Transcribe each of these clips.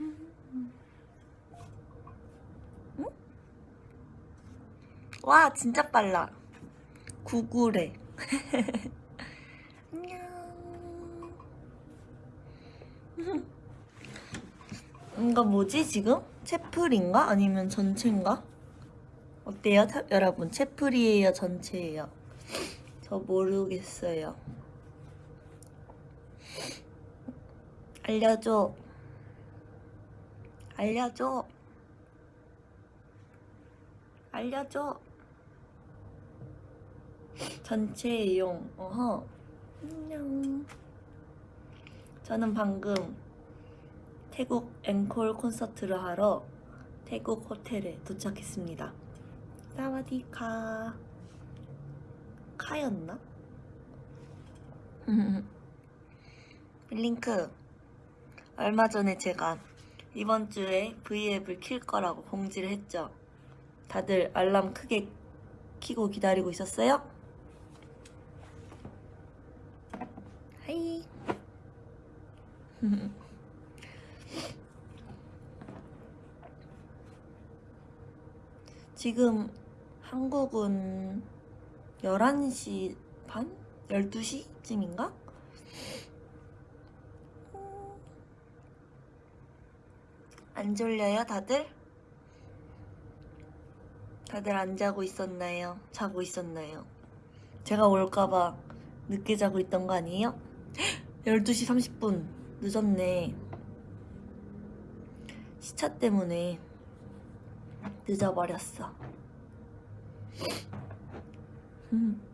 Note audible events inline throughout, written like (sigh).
응? 와 진짜 빨라 구글에 (laughs) 안녕 이거 뭐지 지금? 채플인가? 아니면 전체인가? 어때요 타- 여러분? 채플이에요 전체예요? 저 모르겠어요 알려줘 알려줘. 알려줘. 전체 이용. 어허. 안녕. 저는 방금 태국 앵콜 콘서트를 하러 태국 호텔에 도착했습니다. 사와디카. 카였나? (laughs) 블링크 얼마 전에 제가 이번 주에 V앱을 킬 거라고 공지를 했죠. 다들 알람 크게 키고 기다리고 있었어요? Hi. (laughs) 지금 한국은 11시 반? 12시쯤인가? 안 졸려요, 다들? 다들 안 자고 있었나요? 자고 있었나요? 제가 올까봐 늦게 자고 있던 거 아니에요? (gasps) 12시 30분 늦었네. 시차 때문에 늦어버렸어. 음.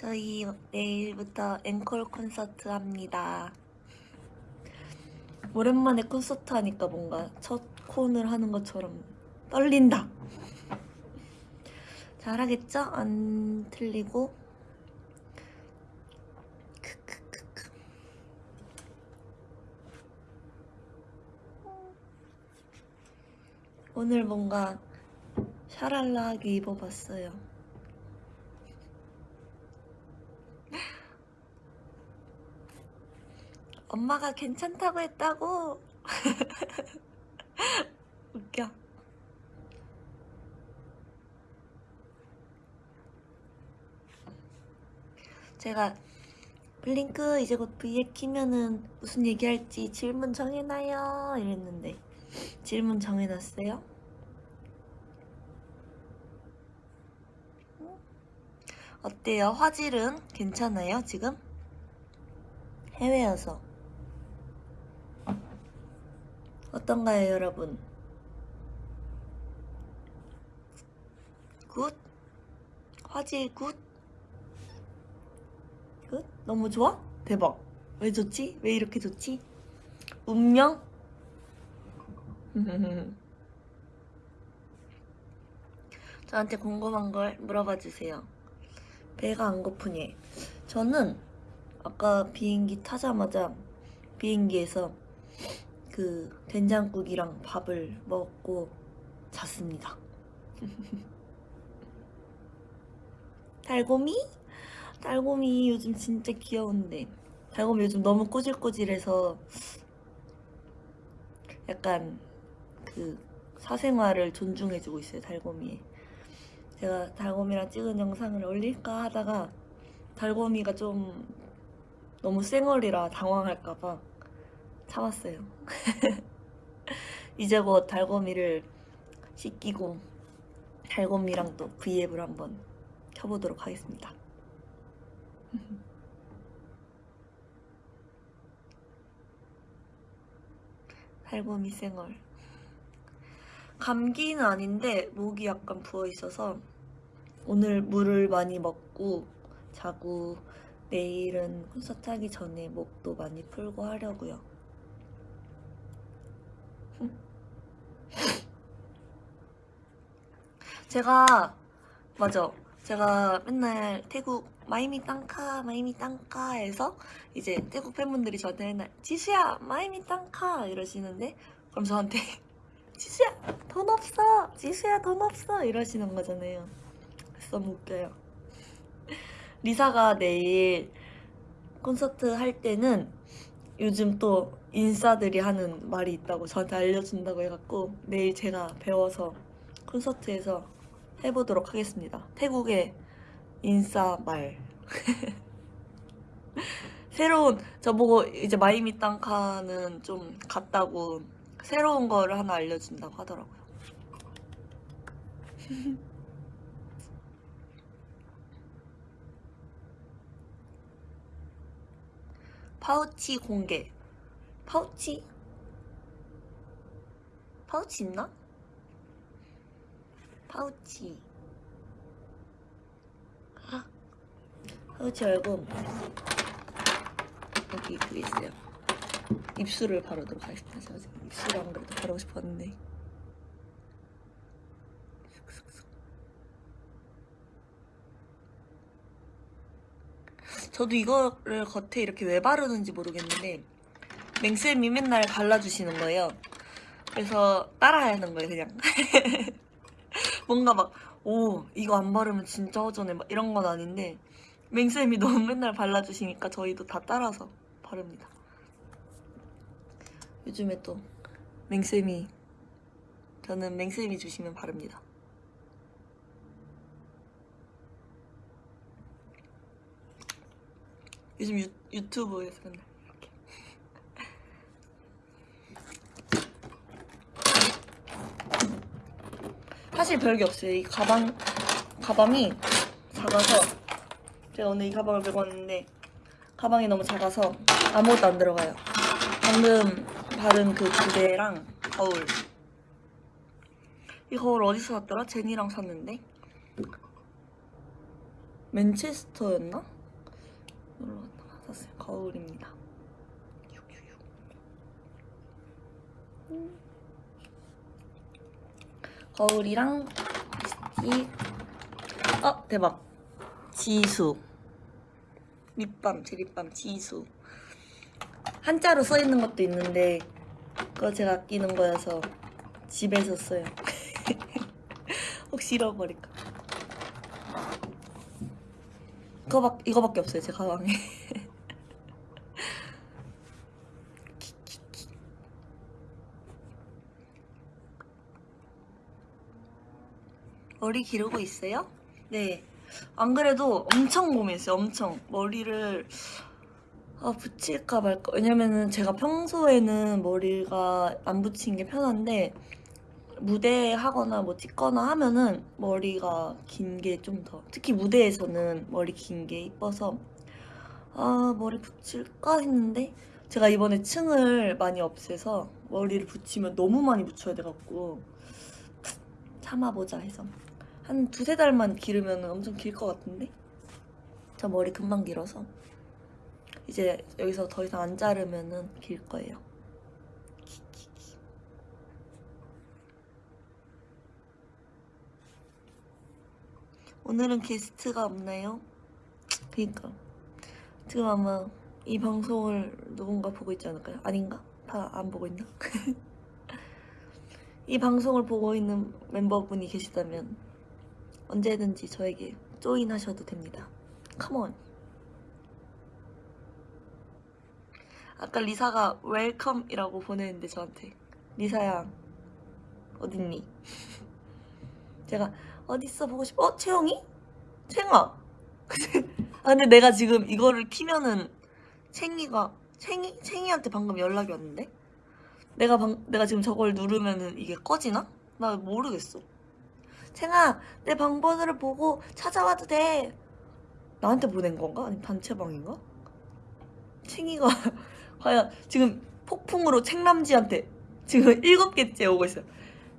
저희 내일부터 앵콜 콘서트 합니다. 오랜만에 콘서트 하니까 뭔가 첫 콘을 하는 것처럼 떨린다. 잘하겠죠? 안 틀리고. 오늘 뭔가 샤랄라하게 입어봤어요. 엄마가 괜찮다고 했다고. (laughs) 웃겨. 제가 블링크 이제 곧 V앱 키면은 무슨 얘기할지 질문 정해놔요 이랬는데 질문 정해놨어요? 어때요? 화질은 괜찮아요 지금? 해외여서 어떤가요 여러분? Good? 화질 good? Good? 너무 좋아? 대박 왜 좋지? 왜 이렇게 좋지? 운명? (laughs) 저한테 궁금한 걸 물어봐 주세요 배가 안 고프니 저는 아까 비행기 타자마자 비행기에서 그 된장국이랑 밥을 먹고 잤습니다. (laughs) 달고미? 달고미 요즘 진짜 귀여운데 달고미 요즘 너무 꼬질꼬질해서 약간 그 사생활을 존중해주고 있어요 달고미에 제가 달고미랑 찍은 영상을 올릴까 하다가 달고미가 좀 너무 쌩얼이라 당황할까봐 참았어요. (laughs) 이제 곧 달고미를 씻기고 달고미랑 또 V앱을 한번 켜보도록 하겠습니다. (laughs) 달고미 쌩얼 감기는 아닌데 목이 약간 부어있어서 오늘 물을 많이 먹고 자고 내일은 콘서트 하기 전에 목도 많이 풀고 하려고요. 제가 맞아. 제가 맨날 태국 마이미 땅카 마이미 땅카에서 이제 태국 팬분들이 저한테 맨날 지수야 마이미 땅카 이러시는데 그럼 저한테 (laughs) 지수야 돈 없어 지수야 돈 없어 이러시는 거잖아요. 그래서 너무 웃겨요. (laughs) 리사가 내일 콘서트 할 때는 요즘 또 인싸들이 하는 말이 있다고 저한테 알려준다고 해갖고 내일 제가 배워서 콘서트에서 해보도록 하겠습니다. 태국의 인싸 말. (laughs) 새로운 저보고 이제 마이미 땅카는 좀 같다고 새로운 거를 하나 알려준다고 하더라고요. (laughs) 파우치 공개. 파우치? 파우치 있나? 파우치. 아, 파우치 열고 여기 그게 있어요. 입술을 바르도록 하겠습니다. 제가 지금 입술을 안 그래도 바르고 싶었는데. 저도 이거를 겉에 이렇게 왜 바르는지 모르겠는데 맹쌤이 맨날 발라주시는 거예요. 그래서 따라야 하는 거예요, 그냥. (laughs) 뭔가 막, 오, 이거 안 바르면 진짜 허전해. 막 이런 건 아닌데 맹쌤이 너무 맨날 발라주시니까 저희도 다 따라서 바릅니다. 요즘에 또 맹쌤이 저는 맹쌤이 주시면 바릅니다. 요즘 유, 유튜브에서 맨날 이렇게 사실 별게 없어요. 이 가방 가방이 작아서 제가 오늘 이 가방을 메고 왔는데 가방이 너무 작아서 아무것도 안 들어가요. 방금 바른 그 구대랑 거울 이 거울 어디서 샀더라? 제니랑 샀는데 맨체스터였나? 놀러 갔다가 샀어요. 거울입니다. 음. 거울이랑 립스틱. 어 대박. 지수. 립밤 제 립밤 지수. 한자로 써 있는 것도 있는데 그거 제가 아끼는 거여서 집에서 써요. (laughs) 혹시 잃어버릴까. 그거밖 이거밖에 없어요 제 가방에. (laughs) 머리 기르고 있어요? 네. 안 그래도 엄청 고민했어요. 엄청 머리를 아, 붙일까 말까. 왜냐면은 제가 평소에는 머리가 안 붙이는 게 편한데 무대 하거나 뭐 찍거나 하면은 머리가 긴 게 좀 더 특히 무대에서는 머리 긴 게 이뻐서 아 머리 붙일까 했는데 제가 이번에 층을 많이 없애서 머리를 붙이면 너무 많이 붙여야 돼갖고 참아보자 해서 한 두세 달만 기르면 엄청 길 것 같은데 저 머리 금방 길어서 이제 여기서 더 이상 안 자르면은 길 거예요 오늘은 게스트가 없나요? 그니까 지금 아마 이 방송을 누군가 보고 있지 않을까요? 아닌가? 다 안 보고 있나? (laughs) 이 방송을 보고 있는 멤버분이 계시다면 언제든지 저에게 조인하셔도 됩니다. 컴온. 아까 리사가 웰컴이라고 보내는데 저한테 리사야 어딨니? (laughs) 제가 어딨어 보고 싶어? 어? 채영이? 채영아 (laughs) 아 근데 내가 지금 이거를 키면은 챙이가 챙이? 챙이한테 방금 연락이 왔는데? 내가 방, 내가 지금 저걸 누르면은 이게 꺼지나? 나 모르겠어 챙아 내 방번호를 보고 찾아와도 돼. 나한테 보낸 건가? 아니 단체방인가? 챙이가 (laughs) 과연 지금 폭풍으로 챙남지한테 지금 일곱 개째 오고 있어요.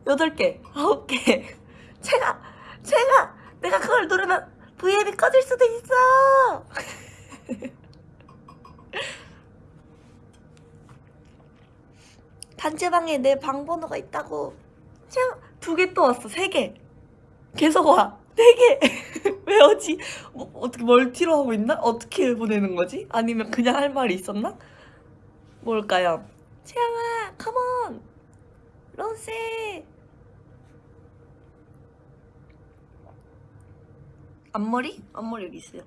여덟 개 아홉 개. (laughs) 챙아 챙아 내가 그걸 누르면 V앱이 꺼질 수도 있어. (laughs) 단체방에 내 방번호가 있다고. 두 개 또 왔어 세 개 계속 와. 네 개. (laughs) 왜 오지? 뭐, 어떻게 멀티로 하고 있나? 어떻게 보내는 거지? 아니면 그냥 할 말이 있었나? 뭘까요? 채영아, 컴온! 론세! 앞머리? 앞머리 여기 있어요.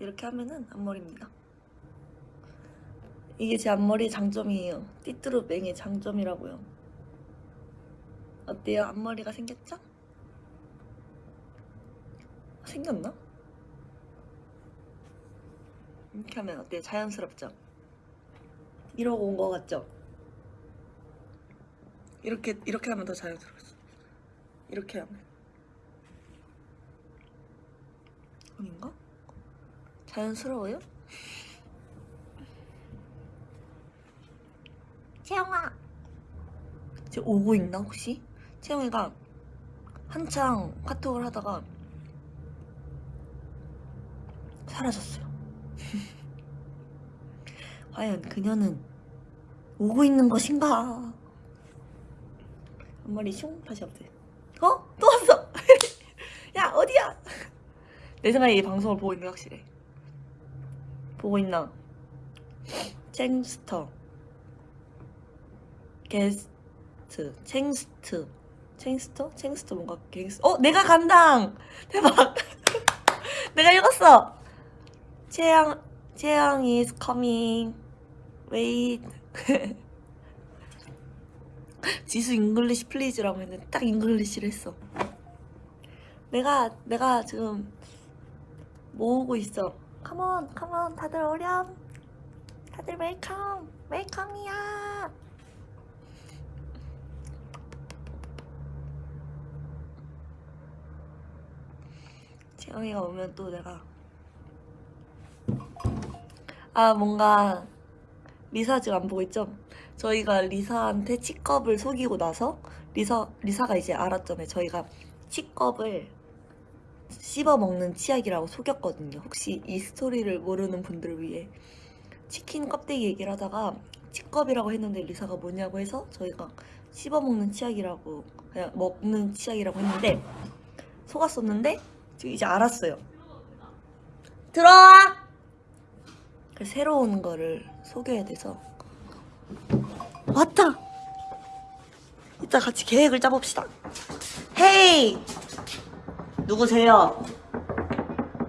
이렇게 하면은 앞머리입니다. 이게 제 앞머리의 장점이에요. 띠뚜루뱅의 장점이라고요. 어때요? 앞머리가 생겼죠? 생겼나? 이렇게 하면 어때요? 자연스럽죠? 이러고 온 거 같죠? 이렇게 이렇게 하면 더 자연스러웠어. 이렇게 하면 아닌가? 자연스러워요? 채영아 지금 오고 있나 혹시? 채영이가 한창 카톡을 하다가 사라졌어요. (laughs) 과연 그녀는 오고 있는 것인가? 앞머리 슝 다시 없대. 어? 또 왔어. (laughs) 야 어디야? (laughs) 내 생각에 이 방송을 보고 있는 게 확실해. 보고 있나? 쟁스터 게스트 챙스트 챙스터? 챙스터 뭔가 갱스 어? 내가 간당! (laughs) 대박! (laughs) 내가 읽었어! 채영 채영 is coming. Wait. (laughs) 지수 English please라고 했는데 딱 English를 했어. 내가 내가 지금 모으고 있어. Come on come on 다들 오렴. 다들 welcome welcome이야 채영이가 오면 또 내가 아 뭔가 리사 지금 안 보고 있죠? 저희가 리사한테 치컵을 속이고 나서 리사 리사가 이제 알았잖아요. 저희가 치컵을 씹어 먹는 치약이라고 속였거든요. 혹시 이 스토리를 모르는 분들을 위해 치킨 껍데기 얘기를 하다가 치컵이라고 했는데 리사가 뭐냐고 해서 저희가 씹어 먹는 치약이라고 그냥 먹는 치약이라고 했는데 속았었는데 지금 이제 알았어요. 들어와. 그 새로운 거를 속여야 돼서 왔다. 이따 같이 계획을 짜봅시다. 헤이 누구세요?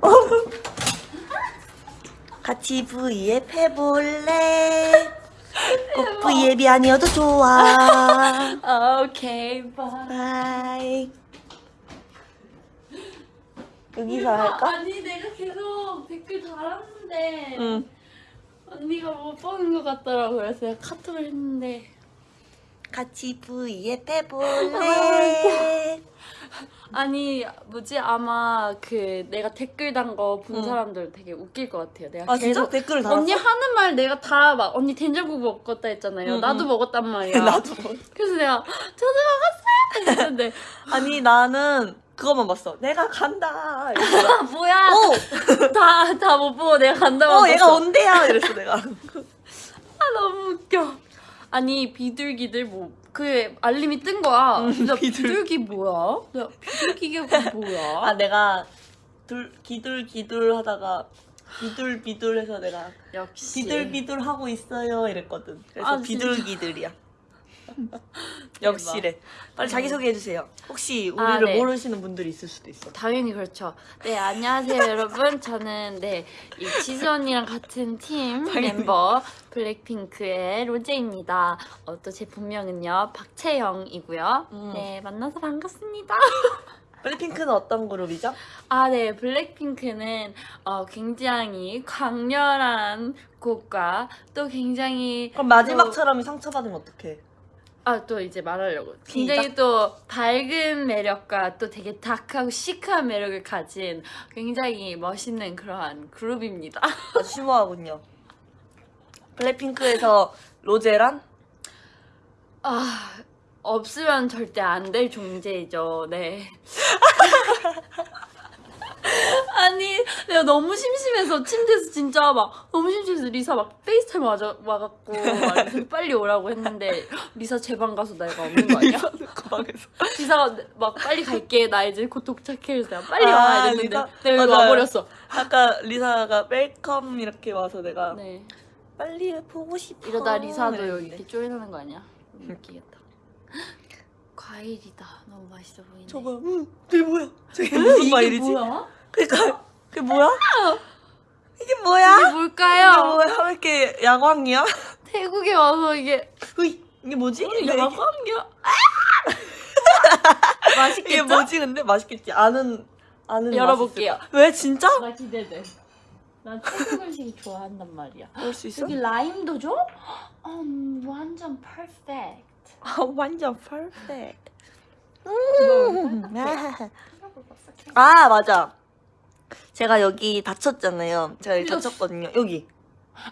(laughs) 같이 V앱 해볼래? (laughs) 꼭 V앱이 아니어도 좋아. (laughs) 오케이 bye bye. 여기서 할까? 아니 내가 계속 댓글 달았는데 응. 언니가 못 보는 것 같더라고 그래서 내가 카톡을 했는데 같이 V앱 해볼래? 아니 뭐지 아마 그 내가 댓글 단 거본 응. 사람들 되게 웃길 것 같아요 내가 아 진짜 계속 댓글을 달았어? 언니 하는 말 내가 다 막 언니 된장국 먹었다 했잖아요 응, 나도 응. 먹었단 말이야 (laughs) 나도 그래서 내가 저도 먹었어요 했는데 아니 나는 그것만 봤어. 내가 간다. (laughs) 뭐야 어, (laughs) 다다 못 보고 내가 간다고 어, 얘가 온대야. (laughs) 이랬어 내가. 아 너무 웃겨. 아니 비둘기들 뭐 그 알림이 뜬 거야. 응, 나 비둘. 비둘 기 뭐야? 나 비둘기가 뭐야? 아 내가 둘 기둘 기둘 하다가 비둘 비둘 해서 내가 역시 비둘 비둘 하고 있어요 이랬거든. 그래서 아? 비둘기들이야. (laughs) 역시래. 빨리 자기 소개해 주세요. 혹시 아, 우리를 네. 모르시는 분들이 있을 수도 있어. 당연히 그렇죠. 네 안녕하세요 (laughs) 여러분. 저는 네 이 지수 언니랑 같은 팀. (laughs) 멤버 블랙핑크의 로제입니다. 어, 또제 본명은요 박채영이고요. 음. 네 만나서 반갑습니다. 블랙핑크는 어떤 그룹이죠? 아, 네. 블랙핑크는 어, 굉장히 강렬한 곡과 또 굉장히 그럼 마지막처럼 상처받으면 어떡해? 아, 또 이제 말하려고. 굉장히 또 밝은 매력과 또 되게 다크하고 시크한 매력을 가진 굉장히 멋있는 그러한 그룹입니다. (laughs) 아주 심오하군요. 블랙핑크에서 로제란? 아, 없으면 절대 안 될 존재이죠. 네. (laughs) 아니, 내가 너무 심심해서 침대에서 진짜 막 너무 심심해서 리사 막 FaceTime 와자, 와갖고 막 빨리 오라고 했는데 리사 제 방 가서 내가 없는 거 아니야? (laughs) 거방에서. 리사가 막 빨리 갈게 나 이제 곧 도착해 그래서 내가 빨리 아, 와야 됐는데 리사? 내가 맞아요. 와버렸어. 아까 리사가 welcome 이렇게 와서 내가 네. 빨리 보고 싶어. 이러다 리사도 여기 이랬는데. 이렇게 쪼이는 거 아니야? 웃기겠다. 과일이다. 너무 맛있어 보이네. 저거 응, 그게 뭐야? 저게 무슨 과일이지? 뭐야? 그니까 그게 뭐야? 뭐야? 이게 이게 뭘까요? 뭐야? 왜 이렇게 야광이야? 태국에 와서 이게 으이, 이게 뭐지? 이게, 이게, 야광이야. (laughs) 맛있겠죠? 이게 뭐지? 근데 맛있겠지? 아는 아는 열어볼게요. 맛있을 거야. 왜 진짜? 나 기대돼. 난 태국 음식 좋아한단 말이야. 볼수 있어? 여기 라임도 줘? 음, 완전 퍼펙트. 아, 완전 퍼펙트. 음. 아 맞아. 제가 여기 다쳤잖아요. 제가 여기 다쳤거든요. 여기.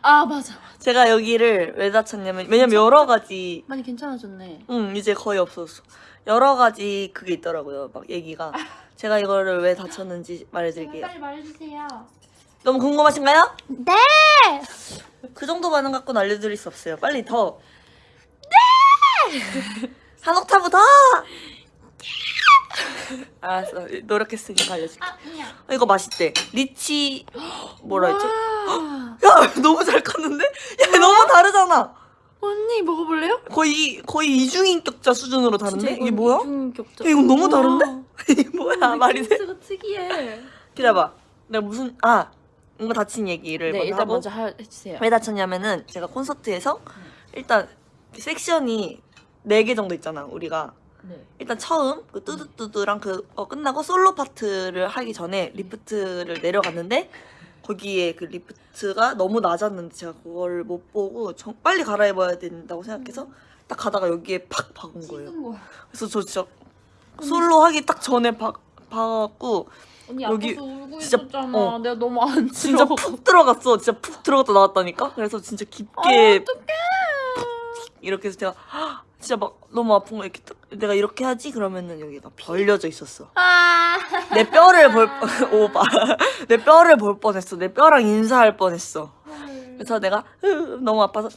아 맞아. 제가 여기를 왜 다쳤냐면 왜냐면 여러 가지 많이 괜찮아졌네. 응 이제 거의 없었어. 여러 가지 그게 있더라고요. 막 얘기가. (laughs) 제가 이거를 왜 다쳤는지 말해드릴게요. 빨리 말해주세요. 너무 궁금하신가요? 네. 그 정도 반응 갖고는 알려드릴 수 없어요. 빨리 더. 네. (laughs) 한 옥타브 더. 알았어. 노력했으니까 알려줄게. 아 그냥. 어, 이거 맛있대. 리치 뭐라 했지? 와. 야 너무 잘 컸는데? 야 너무 다르잖아. 언니 먹어볼래요? 거의 거의 이중인격자 수준으로 다른데? 이게 뭐야? 중격자. 야, 이건 너무 다른데? (laughs) 이게 뭐야 말이 돼? 가 특이해. 기다려봐. 내가 무슨 아 이거 다친 얘기를 네 먼저 일단 하고 먼저 하, 해주세요. 왜 다쳤냐면은 제가 콘서트에서 일단 섹션이 4개 정도 있잖아 우리가 네. 일단 처음 그 뚜두뚜두랑 그 어, 끝나고 솔로 파트를 하기 전에 리프트를 내려갔는데 거기에 그 리프트가 너무 낮았는데 제가 그걸 못 보고 정- 빨리 갈아입어야 된다고 생각해서 딱 가다가 여기에 팍 박은 거예요. 그래서 저 진짜 솔로 하기 딱 전에 박 박았고 언니 여기 울고 진짜- 있었잖아. 어. 내가 너무 안 진짜. 푹 들어갔어. 진짜 푹 들어갔다 나왔다니까. 그래서 진짜 아, 깊게 어떡해. 이렇게 해서 제가 헉, 진짜 막 너무 아픈 거 이렇게 딱 내가 이렇게 하지 그러면은 여기가 벌려져 있었어. 아. 내 뼈를 볼 (laughs) 오바 내 뼈를 볼 뻔했어. 내 뼈랑 인사할 뻔했어. 그래서 내가 으, 너무 아파서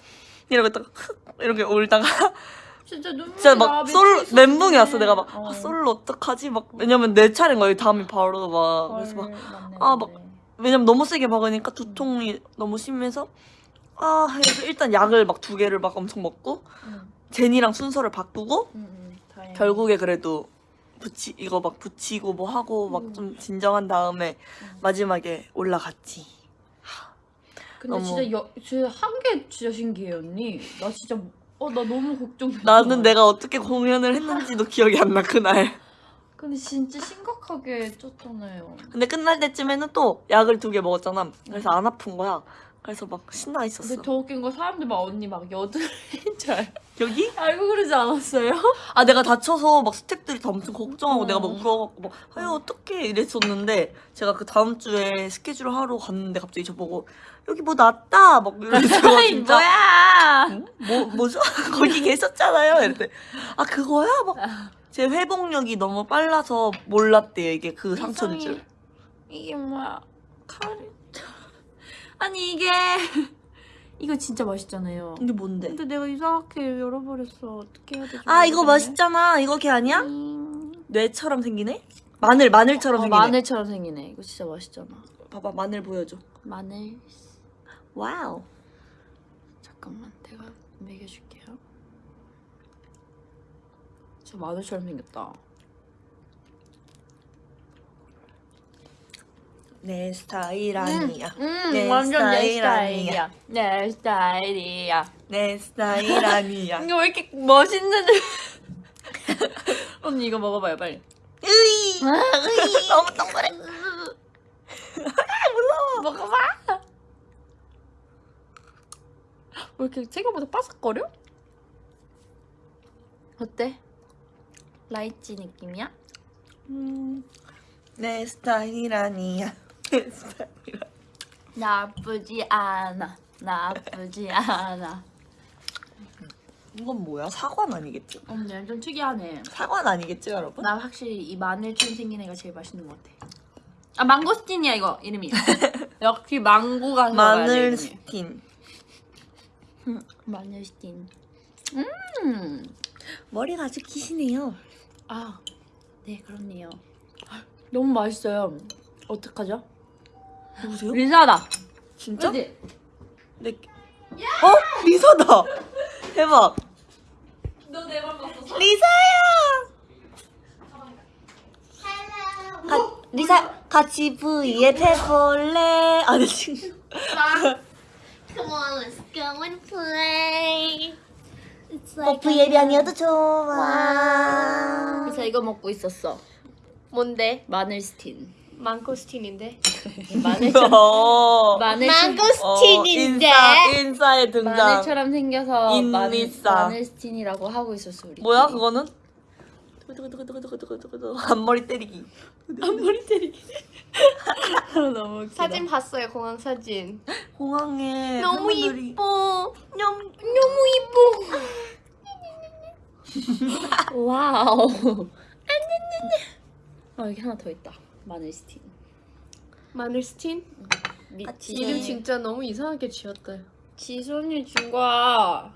이러고 딱 흑, 이렇게 울다가 (laughs) 진짜 눈물 진짜 막솔 멘붕이 왔어. 내가 막 아, 솔로 어떡하지? 막 왜냐면 내 차례인 거야. 다음이 바로 막 그래서 막 아, 막 왜냐면 너무 세게 박으니까 두통이 너무 심해서 아 그래서 일단 약을 막 두 개를 막 엄청 먹고 제니랑 순서를 바꾸고 결국에 그래도 붙이 이거 막 붙이고 뭐 하고 막 음. 좀 진정한 다음에 마지막에 올라갔지. 근데 너무- 진짜 여, 진짜 한 게 진짜 신기해 언니. 나 진짜 어 나 너무 걱정돼. 나는 내가 어떻게 공연을 했는지도 기억이 안 나 그날. 근데 진짜 심각하게 쪘잖아요. 근데 끝날 때쯤에는 또 약을 두 개 먹었잖아. 그래서 안 아픈 거야. 그래서 막 신나 있었어. 근데 더 웃긴 거 사람들 막 언니 막 여드름인 줄 알- 여기? 알고 그러지 않았어요? (laughs) 아 내가 다쳐서 막 스태프들이 다 엄청 걱정하고 어. 내가 막 울어갖고 막 아유 어떡해 이랬었는데 제가 그 다음 주에 스케줄 하러 갔는데 갑자기 저보고 여기 뭐 났다 막 이러면서 (laughs) 진짜 뭐야? 응? 뭐 뭐죠 (laughs) 거기 계셨잖아요 이랬대 아 그거야 막 제 회복력이 너무 빨라서 몰랐대요 이게 그 상처인 줄 이게 뭐야? 칼이 아니 이게 (laughs) 이거 진짜 맛있잖아요. 이게 뭔데 근데 내가 이상하게 열어버렸어. 어떻게 해야 되지? 아 이거. 맛있잖아 이거 걔 아니야 음. 뇌처럼 생기네 마늘 마늘처럼 어, 생기네 마늘처럼 생기네. 이거 진짜 맛있잖아. 봐봐 마늘 보여줘 마늘. Wow 잠깐만, 내가 먹여줄게요. 진짜 마늘처럼 생겼다. 내 스타일 아니야 음, 내 완전 내 스타일 스타일이야. 내 스타일이야. 내 스타일 아니야 (laughs) 이거 왜 이렇게 멋있는데? (laughs) 언니 이거 먹어봐요, 빨리. 으이 (laughs) 너무 동그래 먹어봐. 왜 이렇게 생각보다 바삭거려? 어때? 라이치 느낌이야? 음, 내 스타일 아니야 내 스타일 나쁘지 않아. 나쁘지 않아. 이건 뭐야 사과는 아니겠지 언니 좀 특이하네. 사과는 아니겠지 여러분 나 확실히 이 마늘처럼 생긴 애가 제일 맛있는 것 같아. 아 망고스틴이야 이거 이름이. (laughs) 역시 망고가 들어가야 돼, 마늘 이름이. 스틴 마늘스틴. 음. 머리가 아주 기시네요 아, 네 그렇네요. 너무 맛있어요. 어떡하죠? 누구세요? 리사다. 진짜? 그치? 네. 어? 리사다 (laughs) 대박 너내맘 봤어. 리사야 가, 리사 같이 V앱 해볼래 아니 지금 Come on, let's go and play. 뭐 V앱이 아니어도 좋아 그래서 이거 먹고 있었어. 뭔데? 마늘 스틴. 망고스틴인데? (laughs) 마늘처럼 어, 마늘 망고스틴인데? 인싸, 인싸의 등장 마늘처럼 생겨서 마늘, 인리싸. 마늘 스틴이라고 하고 있었어 우리. 뭐야 그거는? 두구두구두구두구두구두구 앞머리 때리기 앞머리 때리기. (laughs) 너무 웃기다. 사진 봤어요, 공항 사진. 공항에 너무 이뻐. 냠 너무 이뻐. (laughs) Wow. 아 여기 하나 더 있다. 마늘 스틴. 마늘 스틴? 미, 아, 이름 진짜 너무 이상하게 지었다. 지수 언니 준 거야.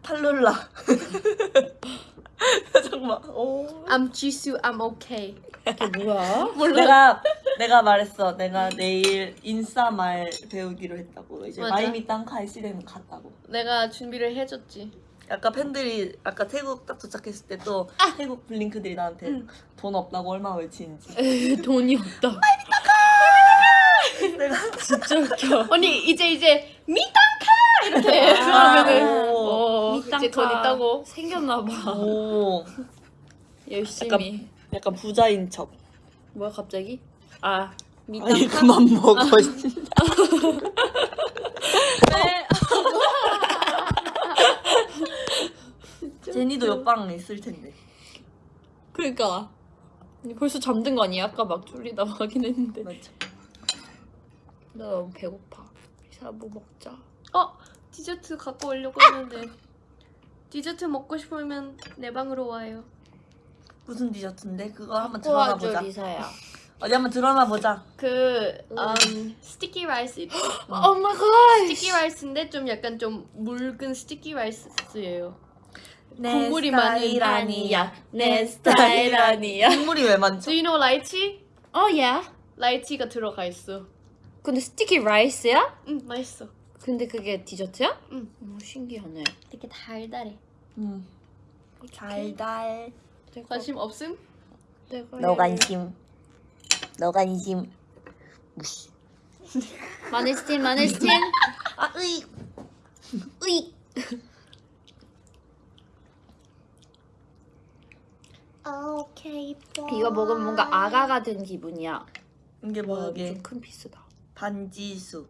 탈룰라 (laughs) 정말 오 I'm 지수, I'm okay. 이게 뭐야? (laughs) 내가 내가 말했어 내가 내일 인싸 말 배우기로 했다고 이제. 마이미 땅카의 실행을 갔다고 내가 준비를 해줬지. 아까 팬들이 아까 태국 딱 도착했을 때 또 태국 블링크들이 나한테 돈 없다고 얼마나 외치는지 돈이 없다. (laughs) 내가 진짜 웃겨. (laughs) 언니 이제 이제 미땅카 이렇게 하면은 오. 어, 이제 돈 있다고. 생겼나 봐. 오 열심히. 약간 부자인 척 뭐야 갑자기? 아 아니 미땅카. 그만 먹어 진짜 (laughs) 제니도 옆방에 있을 텐데 그러니까 벌써 잠든 거 아니야? 아까 막 졸리다 하긴 했는데. 맞죠 나 너무 배고파. 리사 뭐 먹자. 어 디저트 갖고 오려고 했는데 디저트 먹고 싶으면 내 방으로 와요. 무슨 디저트인데 그거 한번 도와줘 보자 리사야. 어디 한번 드러나 보자 그 음, sticky rice 있죠? (gasps) Oh my god. Sticky rice인데 좀 약간 좀 묽은 sticky rice예요. 내 국물이 많은 아니야 내 스타일 아니야. (laughs) 국물이 왜 많죠? Do you know lychee? 어 야. Lychee가 들어가 있어. 근데 sticky rice야? 응 맛있어. 근데 그게 디저트야? 응. 어, 신기하네. 되게 달달해. 음. 달달 내가 관심 없음? 너 관심 너 관심 무시 마늘 스틴 마늘 스틴. 아 으이 으이. 오케이. 이거 먹으면 뭔가 아가가 된 기분이야. 이게 뭐야 이게 좀큰 피스다. 반지수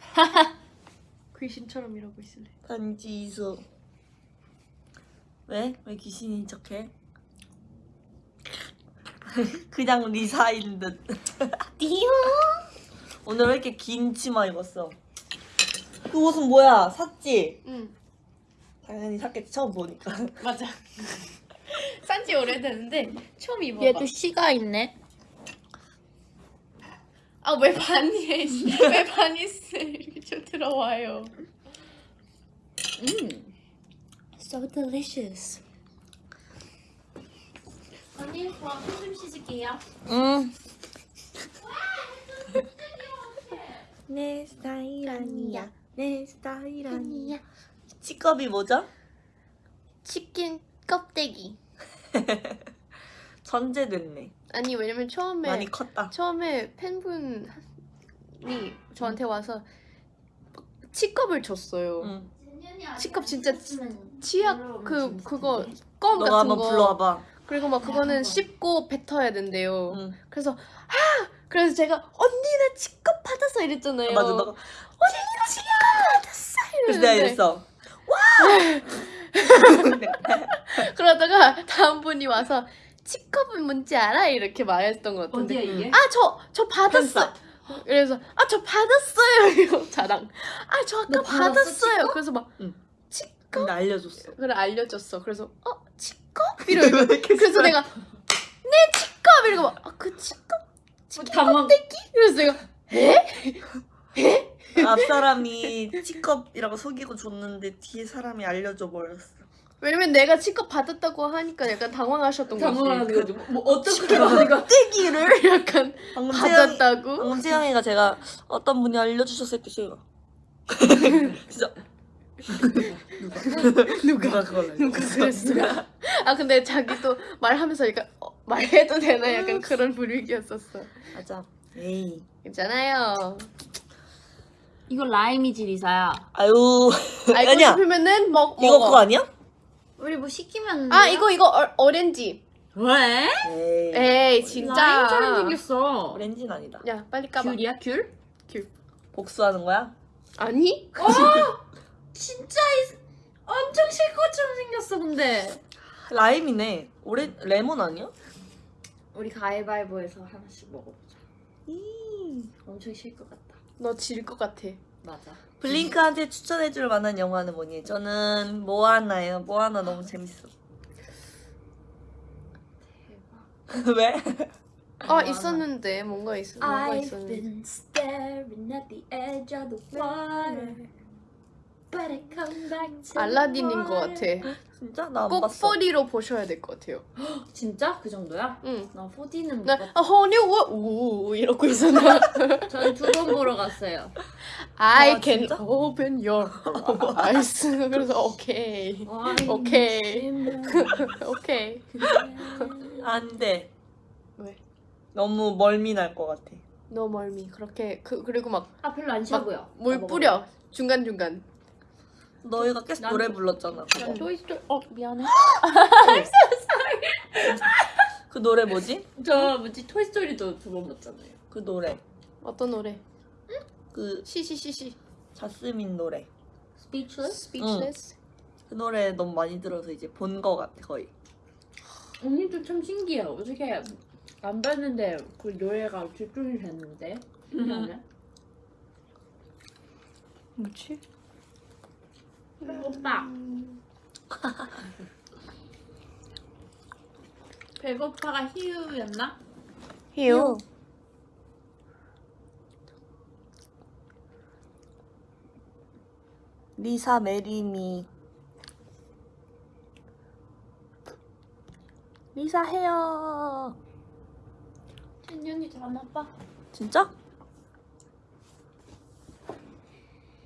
(laughs) 귀신처럼 이러고 있을래. 반지수 왜? 왜 귀신인 척해? (laughs) 그냥 리사인 듯 (laughs) 띠용. 오늘 왜 이렇게 긴 치마 입었어? 그 옷은 뭐야? 샀지? 응 당연히 샀겠지 처음 보니까 맞아. (laughs) 산지 오래됐는데 처음 입어봐. 얘도 씨가 있네. 아왜 반니에 왜 바니스 (laughs) 이렇게 좀 들어와요. 음. So delicious. 언니 저손좀 씻을게요. 응. (laughs) 내 스타일 아니야. 내 스타일 아니야. 치컵이 뭐죠? 치킨 껍데기. (laughs) 전제됐네. 아니 왜냐면 처음에 많이 컸다. 처음에 팬분이 저한테 와서 치컵을 줬어요. 응. 치컵 진짜 치약 그 그거 껌 너가 같은 한번 거. 불러와봐. 그리고 막 그거는 씹고 뱉어야 된대요. 응. 그래서 아 그래서 제가 언니 나 치컵 받았어 이랬잖아요. 아, 맞아, 너가. 언니 나 치컵 받았어 그래서 내가 이랬는데 이랬어. (laughs) 그러다가 다음 분이 와서 치컵은 뭔지 알아? 이렇게 말했던 것 같은데. 이게? 아저저 받았어. 그래서 아 저 받았어요. (laughs) 이거 자랑. 아 저 아까 받았어, 받았어요. 그래서 막 응. 치컵 근데 알려줬어. 그래 알려줬어. 그래서 어 치컵 (laughs) 이러고. 그래서 써. 내가 네 치컵 이러고 막아그 치컵 당황. 그래서 내가 앞 사람이 치컵이라고 속이고 줬는데 뒤에 사람이 알려줘 버렸어. 왜냐면 내가 치컵 받았다고 하니까 약간 당황하셨던 거지 거지. 뭐 어떻게 하니까 떼기를 약간 받았다고 방금 채영이가 제가 어떤 분이 알려주셨을 때 제가 (laughs) 진짜 누가 그걸 누가 그랬어? 아 근데 자기도 말하면서 약간 어, 말해도 되나 약간 그런 분위기였었어. 맞아. 에이. 있잖아요. 이거 라임이지 리사야. 아유. (laughs) 알고 아니야. 싶으면은 먹 먹어. 이거 그거 아니야? 우리 뭐 시키면 아 이거 이거 어, 오렌지. 왜? 에이. 에이 진짜. 라임처럼 생겼어. 오렌지는 아니다. 야 빨리 까봐. 귤이야 귤? 복수하는 거야? 아니? 진짜 이- 엄청 실컷처럼 생겼어 근데. 라임이네. 오레 레몬 아니야? 우리 가위바위보해서 하나씩 먹어보자. 이. 엄청 실것 같다. 너 질 것 같아. 맞아. 블링크한테 추천해줄 만한 영화는 뭐니? 저는 모아나예요. 모아나 너무 재밌어. 대박. 왜? 아 있었는데 뭔가 있어. 뭔가 있었는데. 알라딘인 the 것 같아. 진짜 나 안 꼭 봤어. 4D로 보셔야 될 것 같아요. (gasps) 진짜? 그 정도야? 응. 나 4D는 못 나 봤어. 아, 허니 워 우 이러고 있었나? (laughs) 저는 두번 보러 갔어요. I 아, can 진짜? open your eyes. (laughs) 그래서 오케이. 오케이. 오케이. 안 돼. 왜? 너무 멀미 날 것 같아. 너 멀미. 그렇게 그 그리고 막물아 별로 안 싫어 보여. 뿌려. 중간 중간. 너희가 계속 난- 노래 불렀잖아. 그거. 토이스토리. 어 미안해. (laughs) 그 노래 뭐지? 저 뭐지 토이스토리도 두 번 봤잖아요. 그 노래. 어떤 노래? 그 시시시시. 자스민 노래. Speechless? Speechless. 그 노래 너무 많이 들어서 이제 본 거 같아 거의. 언니도 참 신기해. 어떻게 안 봤는데 그 노래가 집중이 됐는데? 신기하네. 뭐지? 오빠. (laughs) 배고파가 희우였나? 히요. 리사 메리미. 리사 헤어. 진이 언니 전화 봐. 진짜?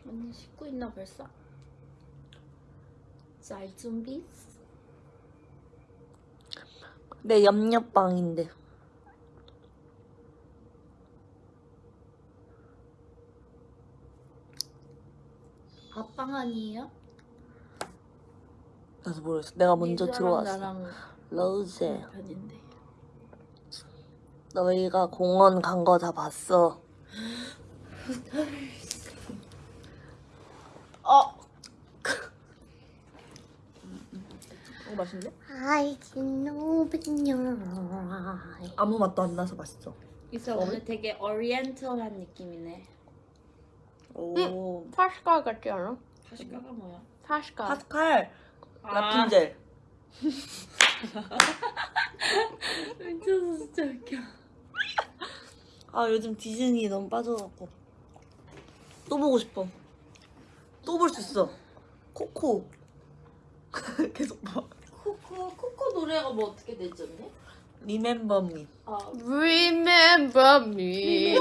언니 씻고 있나 벌써? 잘 준비? 내 옆옆방인데. 아빵 아니에요? 나도 모르겠어. 내가 먼저 들어왔어. 나랑 로제. 편인데. 너희가 공원 간 거 다 봤어. 어. 어 맛있네? I can open your eyes. 아무 맛도 안 나서 맛있어. 있어 오늘 되게 오리엔털한 느낌이네. 오. 파스카 같지 않아? 파시카가 뭐야? 파스칼 아. 라푼젤. (laughs) 미쳐서 진짜 웃겨. 아 요즘 디즈니 너무 빠져갖고 또 보고 싶어. 또 볼 수 있어. 코코. (laughs) 계속 봐. 코코 코코 노래가 뭐 어떻게 언니? Remember me. 아 Remember me.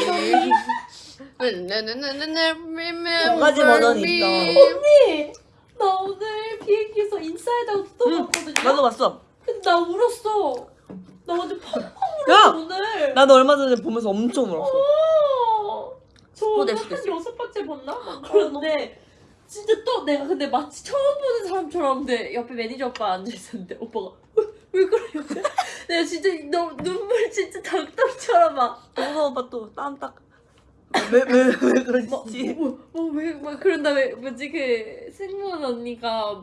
Remember 두 가지 버전이 me. 있어. 언니 나 오늘 비행기에서 Inside Out 또 응, 봤거든요. 나도 봤어. 근데 나 울었어. 나 완전 펑펑 야! 울었어 오늘. 나도 얼마 전에 보면서 엄청 울었어. 어. 저 오늘 한. 여섯 번째 봤나? 막 그런데 진짜 또 내가 근데 마치 처음 보는 사람처럼 근데 옆에 매니저 오빠 앉아 있었는데 오빠가 왜, 왜 그래요? (laughs) 내가 진짜 너 눈물 진짜 닭똥처럼 막 동서 오빠 또땀 딱. 왜 왜 왜 그러시지? 뭐왜막 그런 다음에 뭐지 그 승무원 언니가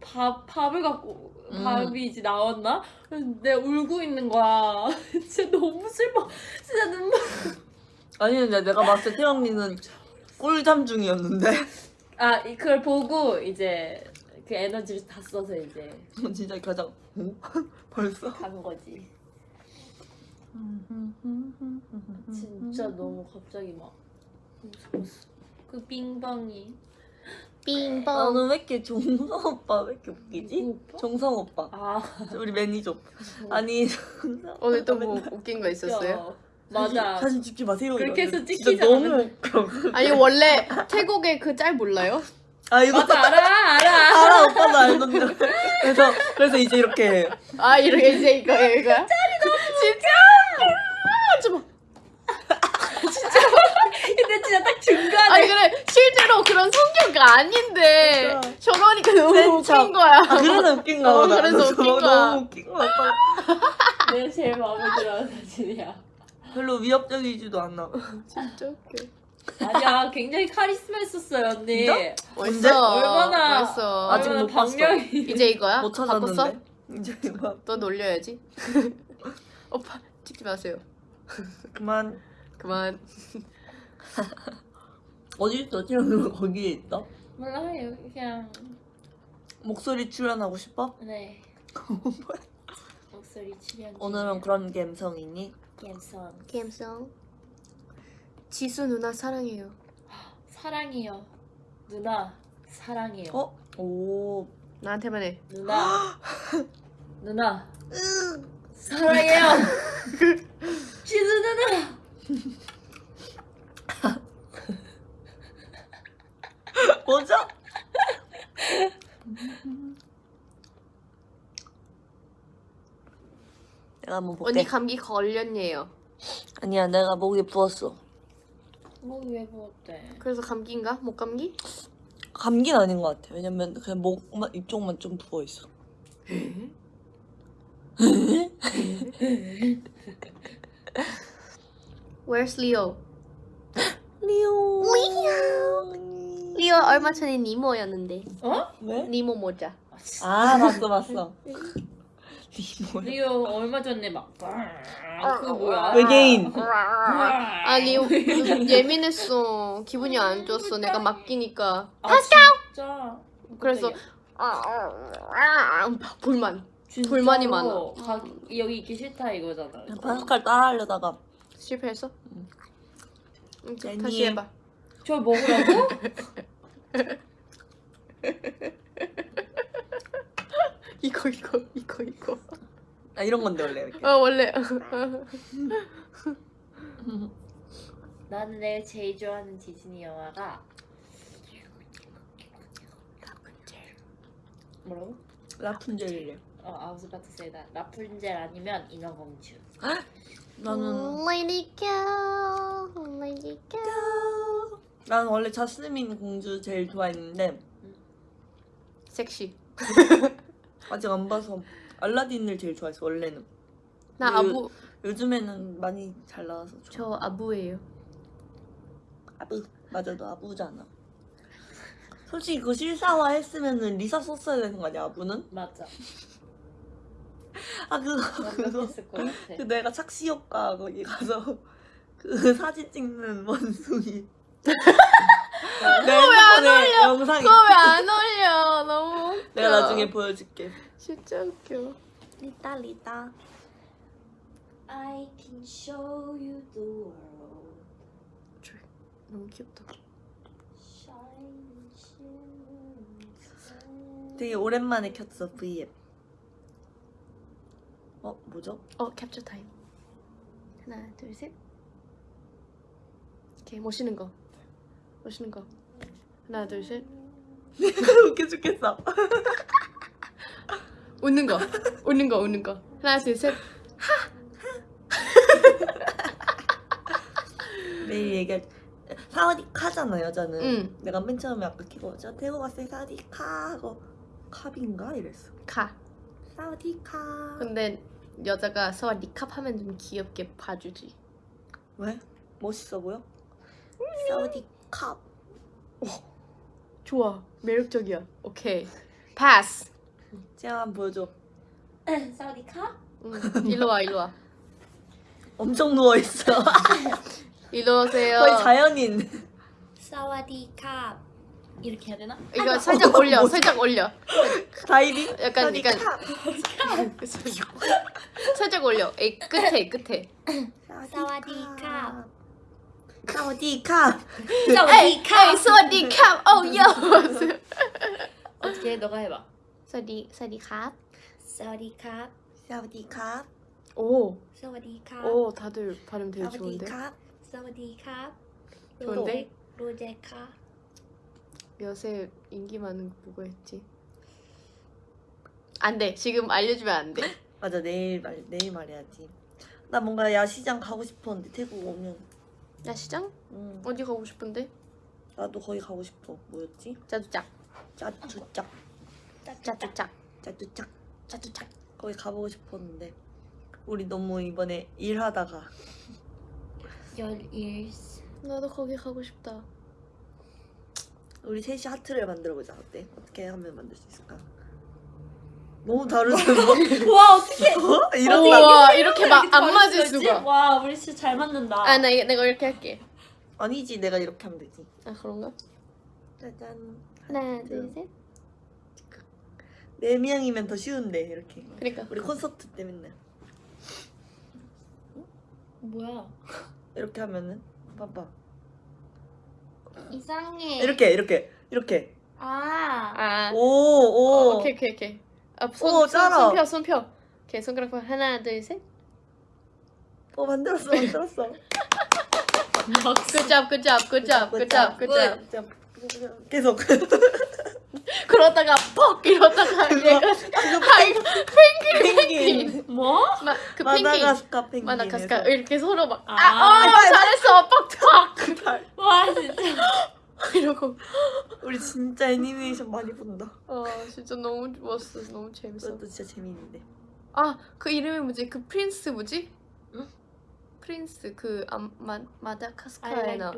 밥 밥을 갖고 음. 밥이 이제 나왔나? 내가 울고 있는 거야. (laughs) 진짜 너무 슬퍼. 진짜 눈물. 아니 근데 내가 봤을 때 태영이는 꿀잠 중이었는데 (laughs) 아 이- 그걸 보고 이제 그 에너지를 다 써서 이제 진짜 가장 어? (laughs) 벌써? 간 거지. 진짜 너무 갑자기 막 무서웠어. 그 빙방이 빙봉. 나는 왜 이렇게 종성 오빠 왜 이렇게 웃기지? 누구 오빠? 아 우리 매니저 오빠 아니 (laughs) 오늘 또 뭐 웃긴 거 있었어요? 맞아. 사진, 사진 찍지 마세요 그렇게 해서 진짜 너무 아니 원래 태국의 그 짤 몰라요? 아 이거 맞아 알아 알아. 알아 오빠도 알던데. 그래서 그래서 이제 이렇게 해. 아 이렇게 이제 이거 이거야? 진짜? 하지 마. (laughs) 근데 진짜 딱 중간에. 아니 그래 실제로 그런 성격 아닌데 맞아. 저러니까 너무 센 척. 웃긴 거야. 아 그래서 웃긴 거야. 어, 그래서 웃긴 너무 거야. 웃긴 거야. 내가 제일 마음에 들어하는 사진이야. 별로 위협적이지도 않아. (laughs) 진짜 웃겨. 아니야 굉장히 카리스마 있었어요 언니. 언제? 얼마나 멋있어. 아직 얼마나 못 봤어. 박력이. 이제 이거야? 못? 찾았는데. 이제 이거 또 놀려야지. (laughs) 오빠 찍지 마세요. 그만. 그만. (laughs) 어디 있어? 지금 거기에 있어? 몰라요 그냥 목소리 출연하고 싶어? 네. 목소리 출연. 오늘은 그런 감성이니? 감성. 감성. 지수 누나 사랑해요. 사랑해요. 누나 사랑해요. 어? 오. 나한테만 해. 누나. (gasps) 누나. 사랑해요. (laughs) 지수 누나. 뭐죠? 내가 한번 볼게. 언니 감기 걸렸네요. 아니야, 내가 목이 부었어. 목왜 부었대? 그래서 감기인가? 목 감기? 감기는 아닌 것 같아. 왜냐면 그냥 목만 이쪽만 좀 부어 있어. Where's Leo? 리오. 리오 얼마 전에 니모였는데. 어? 왜? 니모 모자. 아, 봤어, 봤어. 리오 얼마 전에 막 그거 뭐야? 외계인. 아 리오 (laughs) 예민했어. 기분이 안 좋았어. 내가 맡기니까. 아, 진짜. 그래서 불만. 진짜로 불만이 많아. 가, 여기 있기 싫다 이거잖아. 파스칼 따라하려다가 실패했어? 응, 좀 아니. 다시 해봐. 저 먹으라고? (laughs) (laughs) 이거 이거 이거 이거. 아 이런 건데 원래 이렇게. 어 원래 나는 내가 제일 좋아하는 디즈니 영화가 뭐라고? 라푼젤이래. 어, I was about to say that. 라푼젤 아니면 인어공주. (gasps) 나는 Lady Cow, Lady Cow. 나는 원래 자스민 공주 제일 좋아했는데 섹시. (laughs) 아직 안 봐서 알라딘을 제일 좋아했어 원래는. 나 그- 아부 요즘에는 많이 잘 나와서 좋아. 저 아부예요. 아부 맞아 너 아부잖아. 솔직히 그 실사화 했으면은 리사 썼어야 되는 거 아니야 아부는? 맞아. 아 그거 그거. 그 내가 착시 효과 거기 가서 (laughs) 그 사진 찍는 (laughs) 원숭이. 내 핸드폰에 영상이 그거 왜 안 올려? 너무 웃겨. 내가 나중에 보여줄게. 진짜 웃겨. 리따 리따. I can show you the world. 너무 귀엽다. 되게 오랜만에 켰어 V앱. 어 뭐죠? 어 캡처 타임. 하나 둘 셋. 오케이 멋있는 거. 멋있는 거. 하나 둘 셋. (laughs) 웃겨 죽겠어. (laughs) 웃는 거. 웃는 거 웃는 거. 하나 둘 셋. (laughs) 매일 얘기할 사와디카잖아 여자는. 응. 내가 맨 처음에 아까 키고 저 태국 왔을 때 사와디카 하고 캅인가 이랬어. 카. 사와디카. 근데 여자가 니캅 하면 좀 귀엽게 봐주지. 왜? 멋있어 보여? 사와디카. 좋아. 매력적이야. 오케이. 패스. 제가 한번 보여줘. (laughs) 사우디카? 응. 일로 와 일로 와. 엄청 누워 있어. (laughs) 일로 오세요. 거의 자연인. 사와디카. 이렇게 해야 되나? 이거 살짝 올려. 뭐지? 살짝 올려. 다이빙. 약간. 약간 (laughs) 살짝 올려. 에 끝에 끝에. 사와디 카. 사와디카. 에이, 에이, 사와디캅. 어, 요. 어떻게 해? 너가 해봐. 사와디 사와디캅. 사와디카. 사와디카. 오, 사와디카. 오, 다들 발음 되게 좋은데. 사와디카. 사와디카. 좋은데? 로제카. 요새 인기 많은 거 뭐가 있지? 안 돼. 지금 알려주면 안 돼. (laughs) 맞아 내일 말 내일 말해야지. 나 뭔가 야시장 가고 싶었는데 태국 오면. 야 시장? 음, 어디 가고 싶은데? 나도 거기 가고 싶어. 뭐였지? 짜주짝. 짜쭈짝 짜주짝. 짜쭈짝 짜주짝. 거기 가보고 싶었는데 우리 너무 이번에 일하다가 열일 나도 거기 가고 싶다. 우리 셋이 하트를 만들어 보자. 어때? 어떻게 하면 만들 수 있을까? 너무 다르지 뭐? 와 어떻게 어? 이런 우와 이렇게 막 안 맞을 수가. 와 우리 진짜 잘 맞는다 아 나 내가 이렇게 할게. 아니지 내가 이렇게 하면 되지. 아 그런가? 짜잔. 하나 둘 셋. 네 명이면 더 쉬운데 이렇게. 그러니까. 우리 콘서트 때 맨날 뭐야 이렇게 하면은 봐봐. 이상해 이렇게 이렇게 이렇게. 아 아. 오 어, 오. 오케이 오케이 오케이. 아, 오, 손, 손, 짜라. 손 펴, 손 펴. 오케이, 손가락 펴. 하나, 둘, 셋. 어 만들었어 만들었어. (laughs) Good job, good job, good job, good job, good job. good. 계속. (laughs) 그러다가 퍽 이러다가 얘가 hi 펭귄. 뭐? 막그 펭귄 마다가스카 펭귄. 마다가스카 이렇게 서로 막 아. 아, 어, 잘했어, 퍽퍽 와 진짜 (laughs) 이러고 우리 진짜 애니메이션 많이 본다. 아 진짜 너무 좋았어, 너무 재밌어. 그것도 진짜 재밌는데. 아 그 이름이 뭐지? 그 prince 뭐지? 응? prince 그 아, 마 마다카스카에 나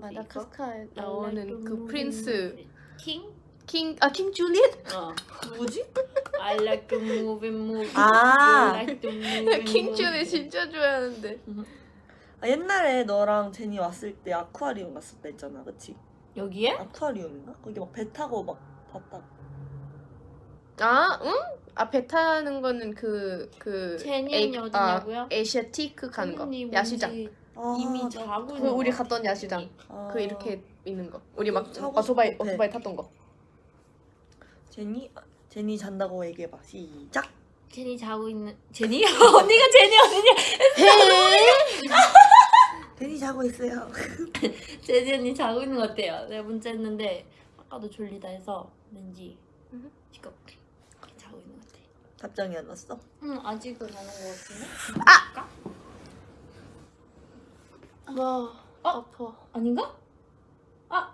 마다카스카에 나오는 그 prince. King? King 아 King 줄리엣? 어 누구지? I like to move and move 아. Like to move and (laughs) King. 줄리엣 진짜 좋아하는데. (laughs) 아, 옛날에 너랑 제니 왔을 때 아쿠아리움 갔었다 했잖아, 그치? 여기에? 아쿠아리움인가? 거기 막 배 타고 막 봤다. 아, 응? 아, 배 타는 거는 그, 그. 제니는 에이- 어디냐고요? 아, 에시아티크 가는 거. 언니 야시장. 아, 이미 나- 자고 그 있는 우리 거 갔던 야시장. 아, 그 이렇게 있는 거. 우리 막 오토바이, 싶어, 배. 오토바이 탔던 거. 제니? 아, 제니 잔다고 얘기해봐. 시작! 제니 자고 있는 제니? (laughs) 언니가 제니 언니냐 (laughs) 제니 자고 있어요. (laughs) 제니 언니 자고 있는 것 같아요 내가 문자 했는데 아까도 졸리다 해서 왠지 음. 지금 자고 있는 것 같아 답장이 안 왔어? 응 아직은 안온것 같은데? 와, 어? 아파. 아닌가? 아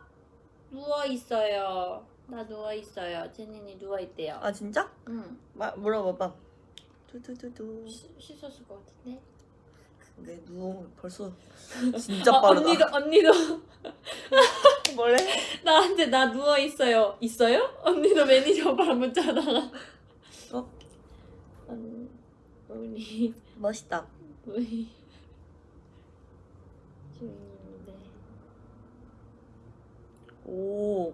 누워 있어요. 나 누워 있어요. 제니니 누워 있대요. 아, 진짜? 응. 마, 물어봐봐. 두두두두. 씻- 씻었을 것 같은데. 근데 누워 벌써 (laughs) 진짜 아, 빠르다. 언니도 언니도 (laughs) 뭐래? 나한테 나 누워 있어요. 있어요? 언니도 매니저 오빠랑 문자 하다가. 어? 언 우리 멋있다. 우리 주인인데. 오.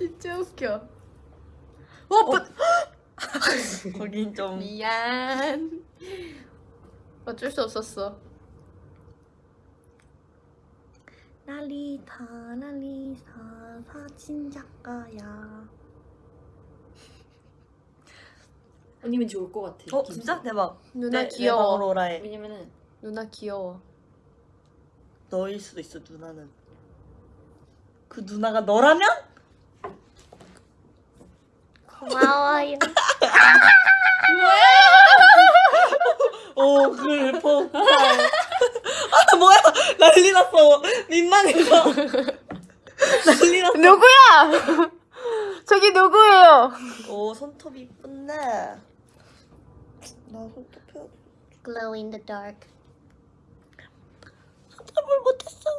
진짜 웃겨. 어, (laughs) 거긴 좀. 미안. 어쩔 수 없었어. 나리타 나리사 사진 작가야. 언니 왠지 올것 같아. 어. 진짜 대박. 누나 내- 내 귀여워. 방으로 오라 해. 왜냐면은 누나 귀여워. 너일 수도 있어 누나는. 그 누나가 너라면? 고마워요. 오 그래 폭발. 아 뭐야 난리 났어 민망해서 난리 났어. 누구야? 저기 누구예요? 오 손톱 이쁜데. 나 손톱 펴. Glow in the dark. 손톱을 못했어.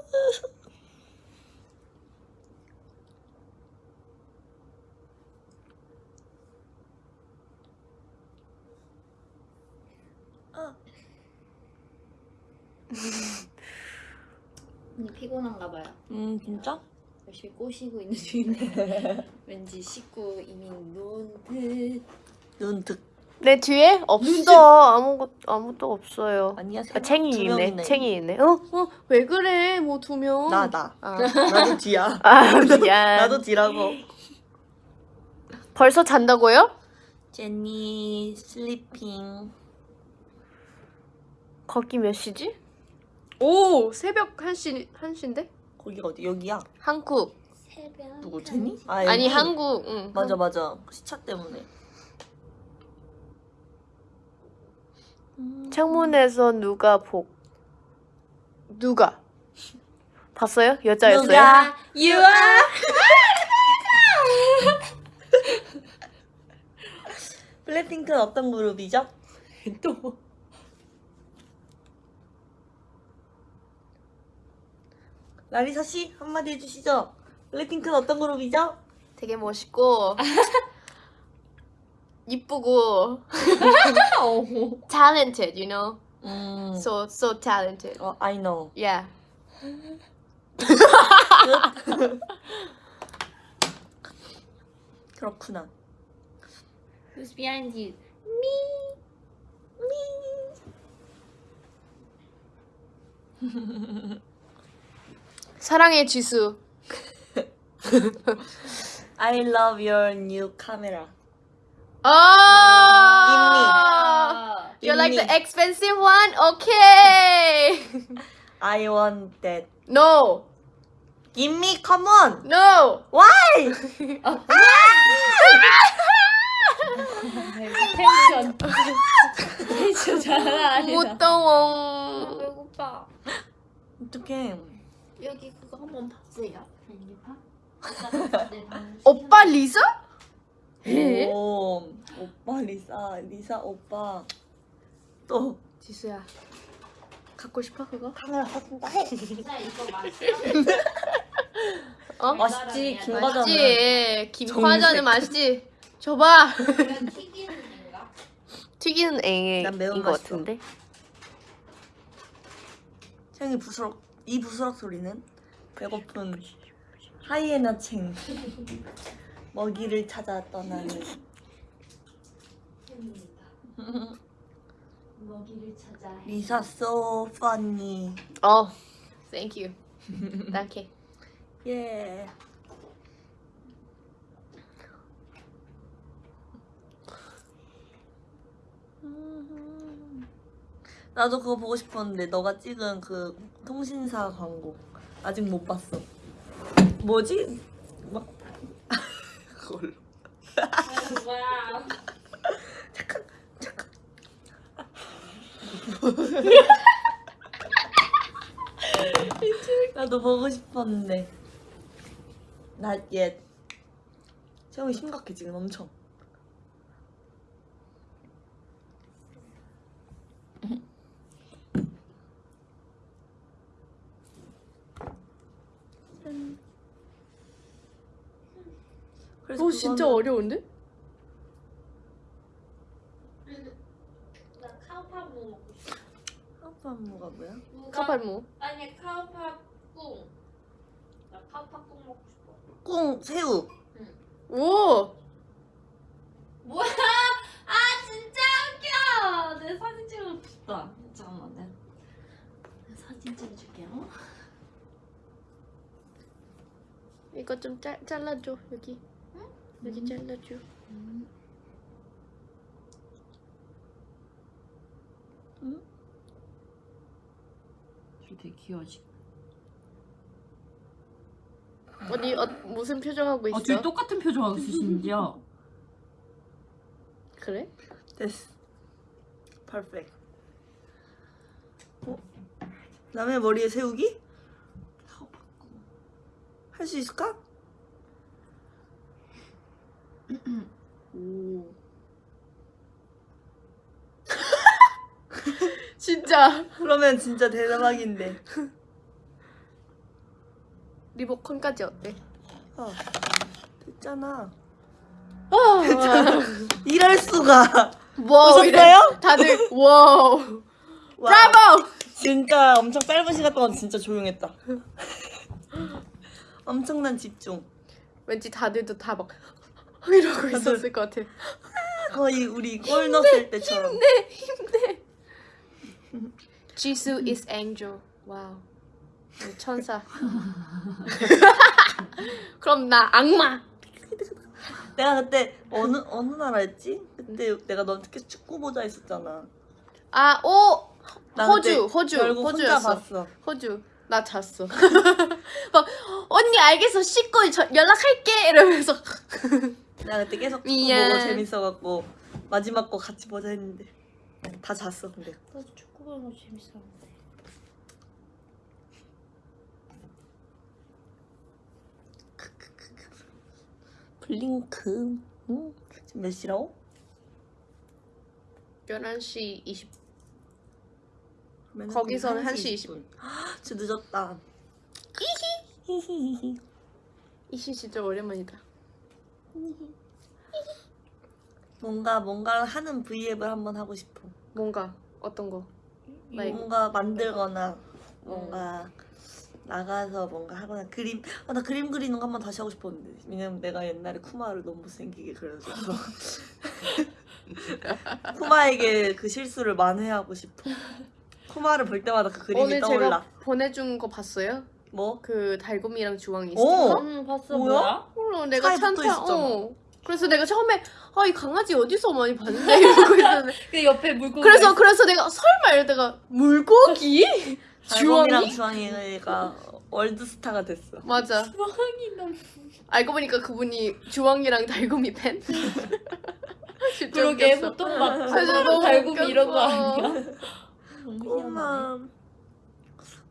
아, 언니 피곤한가 봐요. 음 진짜? 열심히 꼬시고 있는 중인데 (laughs) 왠지 씻고 이미. 눈득 내 뒤에 없어. 아무것 아무도 없어요. 아니야. 세 아, 명, 챙이 두 있네. 챙이 있네. 어? 어? 왜 그래? 뭐 두 명. 나 나. 아, (laughs) 나도 뒤야. (laughs) 아 미안. 나도 뒤라고. 벌써 잔다고요? 제니 sleeping. 거기 몇 시지? 오 새벽 1시 1시인데? 거기가 어디? 여기야? 한국 새벽. 누구 제니? 아, 아니? 한국 응. 맞아 맞아 시차 때문에 창문에서 누가 복 누가 봤어요? 여자였어요? 누가? 유아. (laughs) 블랙핑크는 어떤 그룹이죠? 또. 라리사 씨 한마디 해주시죠. 블랙핑크는 어떤 그룹이죠? 되게 멋있고 이쁘고 talented, you know. 음, So so talented. 어, I know. Yeah. 그렇구나. Who's behind you? 사랑의 지수. I love your new camera. 아. You like the expensive one? Okay. I want that. No. Give me, come on. No. Why? 텐션. 텐션 장난 아니다. 무더워. 배고파. 어떡해. 여기 그거 한번 봤어요. (laughs) 오빠 리사? 에? 오, 오빠 리사, 리사 오빠. 또 지수야. 갖고 싶어 그거? 카메라. 진짜 이거 (laughs) 맛있어? 어? 맛있지, 김 과자는. 맛있지. 김 정색. 과자는 맛있지. 줘봐. 튀기는 인가? 튀기는 앵인 것 맛있어. 같은데. 채영이 부스럭, 이 부스럭 소리는 배고픈 하이에나 챙 먹이를 찾아 떠나는. 먹이를 찾아. 리사 so funny. 어. Thank you. Thank you. 예. 나도 그거 보고 싶었는데 너가 찍은 그 통신사 광고 아직 못 봤어. 뭐지? 막 (laughs) 그걸로. 와. 잠깐 잠깐. 나도 보고 싶었는데 not yet. 채영이 심각해 지금 엄청. 오 진짜 그거는- 어려운데? 나 카우파무 먹고 싶어. 카우파무가 뭐야? 누가- 카발무. 아니 카우파꿍. 나 카우파꿍 먹고 싶어. กุ้ 새우. 오. 뭐야? 아 진짜 웃겨. 내 사진 찍고 싶다. 잠깐만 내, 내 사진 찍어줄게요. 이거 좀 잘, 잘라줘 여기. 여기 잘라줘. 되게 귀여워지. 어디 어, 무슨 표정 하고 있어? 아, 둘이 똑같은 표정하고 있어 심지어. (laughs) 그래? 됐어. 퍼펙트. 어? 남의 머리에 세우기? 할 수 있을까? 오. (laughs) 진짜 그러면 진짜 대박인데. 리모컨까지 어때? 어, 됐잖아. 아, (laughs) 이럴 수가. 보셨어요? 다들 wow. 와, 브라보. 진짜 엄청 짧은 시간 동안 진짜 조용했다. (laughs) 엄청난 집중. 왠지 다들도 다 막 이러고 있었을 것 같아. (laughs) 거의 우리 골 넣었을 때처럼. 지수 is angel. wow. 천사. (laughs) 그럼 나 악마. (laughs) 내가 그때 어느 어느 나라였지? 그때 내가 너한테 계속 축구 보자 했었잖아. 아, 오! 나 호주, 호주, 호주였어. 봤어. 호주. 나 잤어. 막 언니 알겠어 씻고 저, 연락할게 이러면서 나 그때 계속 축구 미안. 보고 재밌어갖고 마지막 거 같이 보자 했는데 다 잤어 근데. 나도 축구 보는 거 재밌었는데. 블링크. 응? 지금 몇 시라고? 11시 20. 그러면은 거기서는 그럼 1시 20분. 진짜 늦었다. 히히히히. (laughs) 이시 진짜 오랜만이다. 뭔가 뭔가를 하는 브이앱을 한번 하고 싶어. 뭔가 어떤 거? 뭔가 만들거나 뭔가 나가서 뭔가 하거나 그림 아, 나 그림 그리는 거 한번 다시 하고 싶었는데 왜냐면 내가 옛날에 쿠마를 너무 못생기게 그려줘서 (laughs) 쿠마에게 그 실수를 만회하고 싶어 쿠마를 볼 때마다 그 그림이 오늘 떠올라 제가 보내준 거 봤어요? 뭐? 그 달곰이랑 주황이 오! 스티커? 응 봤어 뭐야? 몰라 내가 있었잖아. 어. 그래서 내가 처음에 아 이 강아지 어디서 많이 봤는데 이러고 있었는데 (laughs) 그 옆에 물고기. 그래서 그래서 내가 설마 이러다가 물고기? (laughs) 달곰이랑 주황이? 주황이가 월드스타가 됐어 맞아 주황이 너무. 알고 보니까 그분이 주황이랑 달곰이 팬? (laughs) 그러게. 보통 막 그래서 너무 달고기 이런 거. 아니야? 쿠마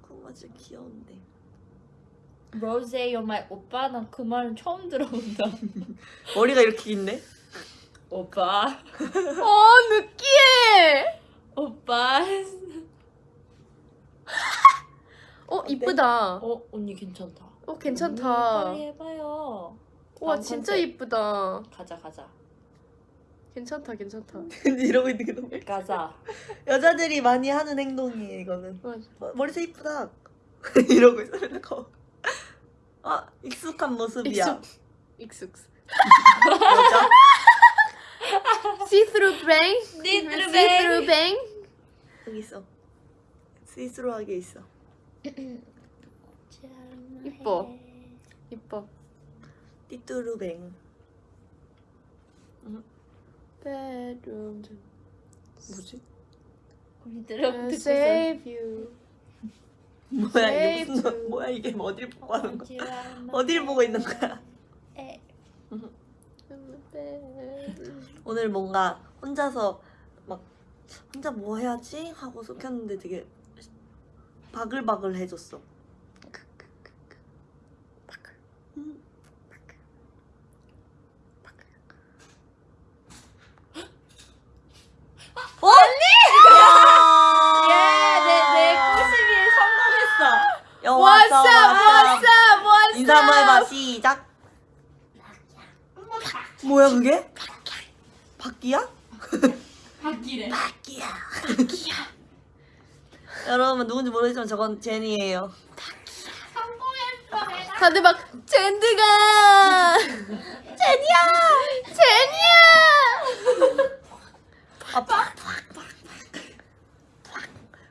쿠마 진짜 귀여운데 로제 요말 오빠 난 그 말은 처음 들어본다. (laughs) 머리가 이렇게 긴데? 오빠 (laughs) 어 느끼해 오빠. (laughs) 어 이쁘다 어 언니 괜찮다. 어 괜찮다 빨리 해봐요. 와 진짜. 이쁘다 가자 가자. 괜찮다 괜찮다 이러고 있는 게 너무 가자. 여자들이 많이 하는 행동이에요 이거는 맞아. 어, 머리색 이쁘다 이러고 있어 맨날 거. 아 익숙한 모습이야 익숙 여자 See through bang See through See bang. through bang 여기 있어 스위스로하게 있어 이뻐. 이뻐 띠뚜루 뱅 bedroom 뭐지? 우리 들어 듣고 있어. save you 뭐야 이게 무슨 뭐야 이게 뭐 어딜 보고 하는 거야? 어디를 어디를 보고 있는 거야? 에. (laughs) 오늘 뭔가 혼자서 막 혼자 뭐 해야지? 하고서 켰는데 되게 바글바글 해줬어. 음. 어? 예, 내내 꼬시기 여 What's 왔어 up What's up What's 인사 한번 up 해봐 시작. 뭐야 그게? 바퀴야? (laughs) 바퀴래. 바퀴야. (laughs) 여러분 누군지 모르겠지만 저건 제니예요. 다들 막 젠드가! (laughs) 제니야! 제니야! 아빠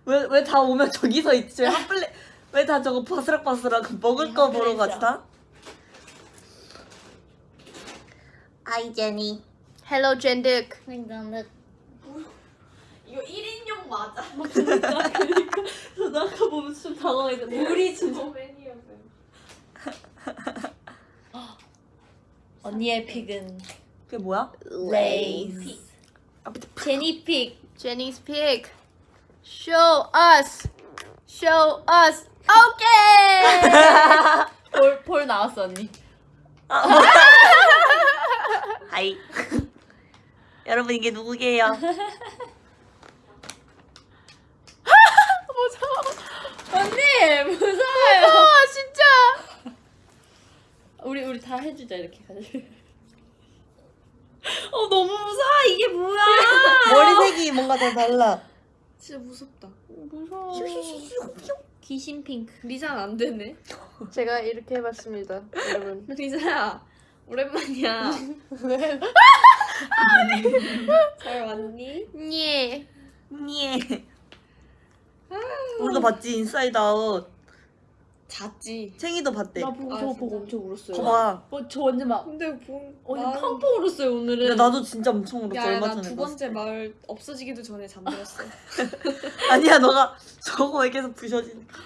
왜왜 다 오면 저기서 있지? 한 플레 왜 다 저거 바스락바스락 먹을 거 보러 가지 다? 아이 제니 Hello 이거 1인용 맞아. 그러니까. 그러니까 저도 아까 보면 좀 당황해서 우리 진짜 (laughs) 언니의 픽은? 그게 뭐야? 레이스 제니 픽 제니's pick Show us Show us. Okay. (laughs) 볼, 볼 나왔어 언니. (laughs) 하이. 여러분 이게 누구게요? (laughs) 무서워. 언니 무서워요. 무서워 진짜. 우리 우리 다 해주자 이렇게 가지고 어 너무 무서워. 이게 뭐야? 머리색이 뭔가 더 달라. 진짜 무섭다 무서워. 귀신 핑크. 리사는 안 되네. 제가 이렇게 해봤습니다 여러분. 리사야 오랜만이야. 잘 왔니? 예 예. 우리도 봤지 Inside Out 잤지. 챙이도 봤대. 나 보고 아, 저거 진짜? 보고 엄청 울었어요. 봐봐. 어, 저 완전 막 근데 본 언니 마을- 펑펑 울었어요 오늘은. 근데 나도 진짜 엄청 울었어. 야, 얼마 나 전에 두 봤을 번째 때. 마을 없어지기도 전에 잠들었어. (laughs) 아니야 너가 저거에 계속 부셔지니까.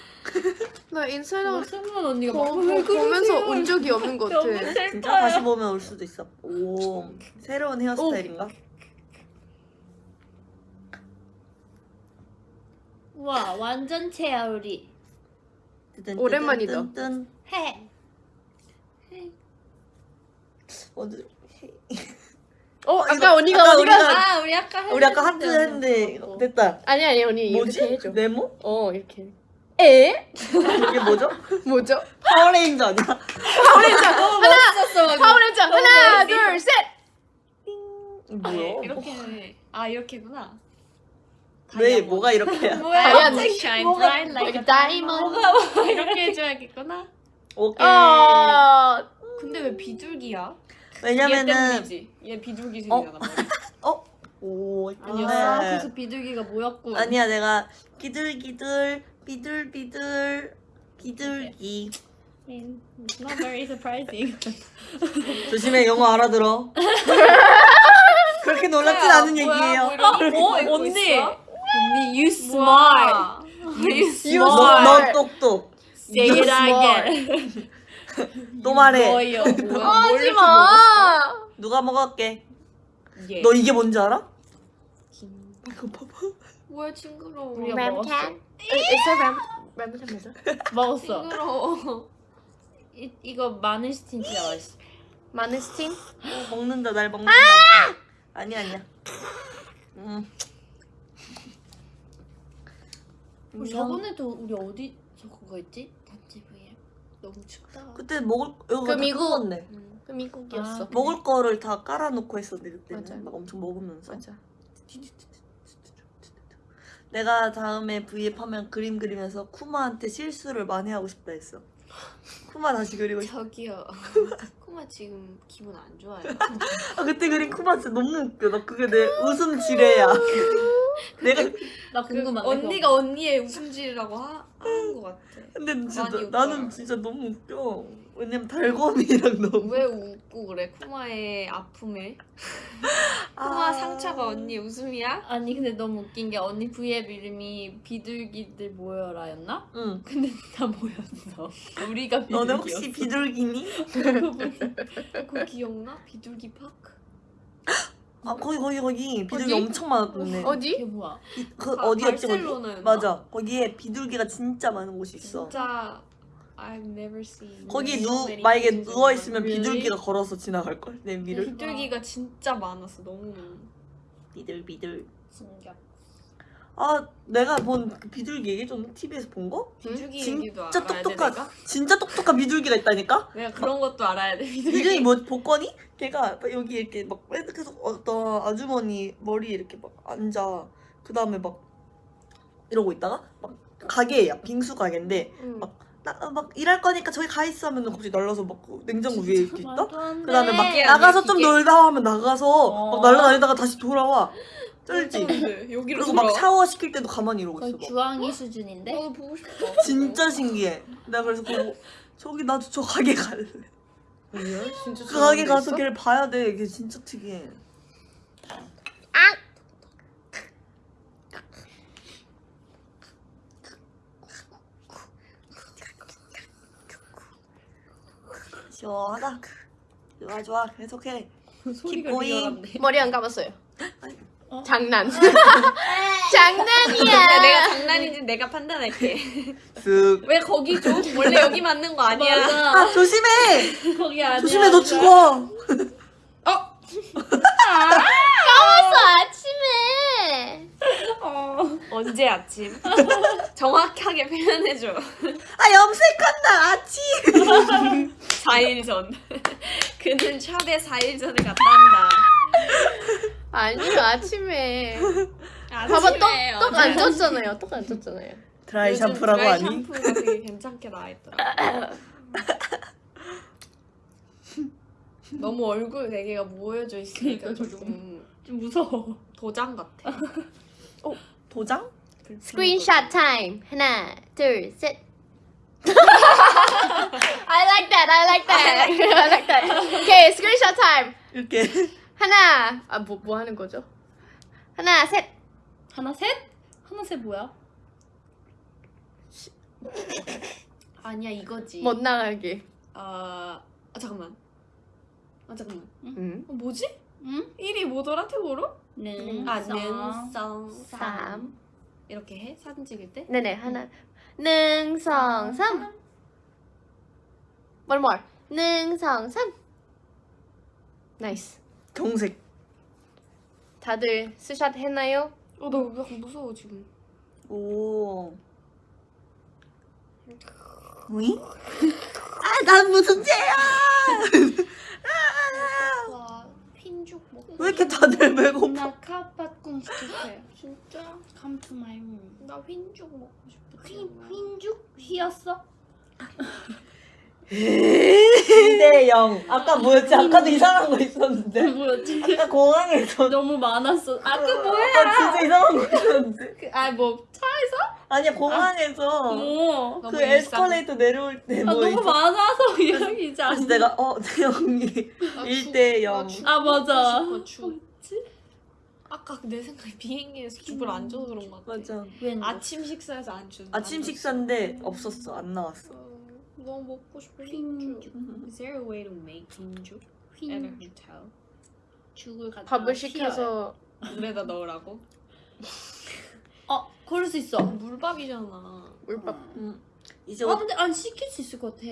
나 인사이드 승원 언니가 보, 막 보, 왜 보면서? 온 적이 없는 것 같아. 진짜. 다시 보면 올 수도 있어. 오 새로운 헤어스타일인가? 와 완전체야 우리. 오랜만이다. 해. 어디- 어 이거 아까 언니가 아까 언니가 아 우리 아까 우리 아까 하트 했는데 어. 됐다. 아니 아니 언니 뭐지? 이렇게 해줘. 네모? 어 이렇게. 에? 이게 뭐죠? (laughs) 뭐죠? 파워레인저 아니야? 멋있었어. 파워레인저 하나 멋있어. 둘 셋. 뭐야? 이렇게 아 이렇게구나. 왜 뭐가 이렇게야? (laughs) 뭐야? 다이아몬드. Shine 뭐가- bright like a diamond. diamond. 이렇게 해줘야겠구나. 오케이. 아 근데 왜 비둘기야? 얘 왜냐면은. 얘 비둘기 생이잖아. (laughs) 어? 오 아니었어. 이쁜데. 그래서 비둘기가 뭐였고. 아니야 내가 비둘기들 비둘비둘 비둘기 It's not very surprising. (laughs) 조심해 영어 알아들어. 그렇게 놀랍진 않은 얘기예요. 어, 언니. 언니 you smart. smart. You smart. 너 똑똑. Say it again. (laughs) 또 말해. 하지 마. 누가 먹을게. 얘. 너 이게 뭔지 알아? 이거 봐봐. 뭐야 징그러워. 우리가 먹었어. 있어 램 램부터 뭐죠? 먹었어. 징그러워. 이, 이거 마늘 스틴 진짜 맛있어. 마늘? 오, 먹는다 날 먹는다. 아니 아니야. 음. 우리 저번에도 우리 어디 저거 거 있지? 단체 V앱. 너무 춥다. 그때 먹을 이거 그다 미국. 먹었네. 그 미국이었어. 아, 먹을 거를 다 깔아놓고 했었는데 그때는 맞아. 막 엄청 먹으면서. 맞아. 내가 다음에 V앱 하면 그림 그리면서 쿠마한테 실수를 많이 하고 싶다 했어. 쿠마 다시 그리고. 저기요. 코마 지금 기분 안 좋아요. 아 그때 그린 쿠마 진짜 너무 웃겨. 나 그게 내 웃음 지뢰야. 내가 나그 궁금한데. 언니가 언니의 웃음질이라고 하, 하는 것 같아. 근데 진짜 나는. 진짜 너무 웃겨. 왜냐면 달곰이랑 너무. 왜 웃고 그래? 쿠마의 아픔에. (laughs) 쿠마 아. 상처가 언니 웃음이야? 아니 근데 너무 웃긴 게 언니 V앱 이름이 비둘기들 모여라였나? 응. 근데 다 모였어. (laughs) 우리가 비둘기였어. 너네 혹시 비둘기니? (laughs) 그거 기억나? 비둘기 파크? 아 거기 거기 거기 비둘기 어디? 엄청 많았던데. 어디? 이게 뭐야? 비- 그 바- 어디였지 거기? 맞아. 거기에 비둘기가 진짜 많은 곳이 있어. 진짜 I've never seen. 거기 누 만약에 누워 있으면. 비둘기가 걸어서 지나갈 걸. 내 위를. 비둘기가 진짜 많았어. 너무. 비둘 비둘. 진격. 아 내가 본그 비둘기 얘기 좀 TV에서 본 거? 비둘기 진짜 얘기도 알아야 돼 똑똑한 내가? 진짜 똑똑한 비둘기가 있다니까? 내가 그런 것도 알아야 돼. 비둘기. 이름이 뭐 복권이? 걔가 여기 이렇게 막 계속 어떤 아주머니 머리 이렇게 막 앉아. 그 다음에 막 이러고 있다가 막 가게야 빙수 가게인데 응. 막 나 막 일할 거니까 저기 가 있어 하면 갑자기 날라서 막 냉장고 위에 이렇게 있다. 돼. 그다음에 막 기계 나가서 좀? 놀다 하면 나가서 어. 막 날라다니다가 다시 돌아와. 쩔지. 여기로 그리고 막 돌아와? 샤워 시킬 때도 가만히 이러고 있어. 막. 주황이 수준인데? 나도 보고 싶어. 진짜 신기해. 내가 그래서 보고 저기 나도 저 가게 갈래. 진짜 그 가게 가서 걔를 봐야 돼. 걔 진짜 특이해. 시원하다. 좋아 좋아 계속해. going. 리얼한데. 머리 안 감았어요. 어? 장난. (laughs) 야, 장난이야. 내가 장난인지 내가 판단할게. 쓱. 왜 거기 줘? 원래 여기 맞는 거 아니야. 아 조심해. 거기 아니야. 조심해 너 죽어. 까먹었어 (laughs) 아침에. 어. 언제 아침? (laughs) 정확하게 표현해줘. 아 염색한다 아침. (laughs) 4일 전. (laughs) 그는 샵에 4일 전에 갔다 한다. 아니요 아침에. 아, 봐봐. 떡 떡 안 졌잖아요. 떡 안 졌잖아요. 드라이 샴푸라고 드라이 하니? 샴푸가 되게 괜찮게 나와있더라. 너무 얼굴 네 개가 모여져 있으니까 그러니까 조금 좀 무서워. 도장 같아. 도장? screenshot time. 하나 둘 셋. (laughs) I like that. I like that. I like that. Okay, screenshot time. 이렇게 하나. 아, 뭐, 뭐 하는 거죠? 하나, 셋. 하나 셋? 하나 셋 뭐야? 아니야 이거지. 못 나가게. 아, 아 잠깐만. 아 잠깐만. 응. 어, 뭐지? 응? 1이 뭐더라 태국어로? 능. 아 능성 삼. 삼 이렇게 해 사진 찍을 때? 네네, 하나. 능 성 삼. One more. 능 성 삼. 나이스. 정색. 다들 스샷 했나요? 어, 나 약간 무서워 지금. 오. 뭐이? (laughs) 아, 난 무슨 죄야? (laughs) 왜 이렇게 다들 배고파? 나 카파꿈 시켰어요. (laughs) 진짜? Come to my room. 나 흰죽 먹고 싶어. 흰 흰죽 휘었어? (laughs) 2대 0. 아까 뭐였지? 아까도 이상한 거 있었는데. 뭐였지? 아까 공항에서. 너무 많았어. 아그 아, 뭐야? 진짜 이상한 거 있었는데. 아뭐 차에서? 아니야, 공항에서. 뭐? 너무 그. 에스컬레이터 내려올 때아뭐 너무. 많아서 이야기지 그래서 않아. 내가 어 태영이 1대 0. 아 맞아. 아까 내 생각에 비행기에서 죽을 안 줘서 그런 거 같아. 맞아. 웬 아침 식사에서 안 준. 아침 식사인데 없었어. 안 나왔어. 너무 먹고 싶어. 흰죽. (laughs) Is there a way to make 흰죽 at a 흰 hotel? 죽을 갖다 밥을. 시켜서 물에다 넣으라고? (laughs) 어 그럴 수 있어. 물밥이잖아. 물밥. 음. 이제 아 곧 근데 안 시킬 수 있을 것 같아.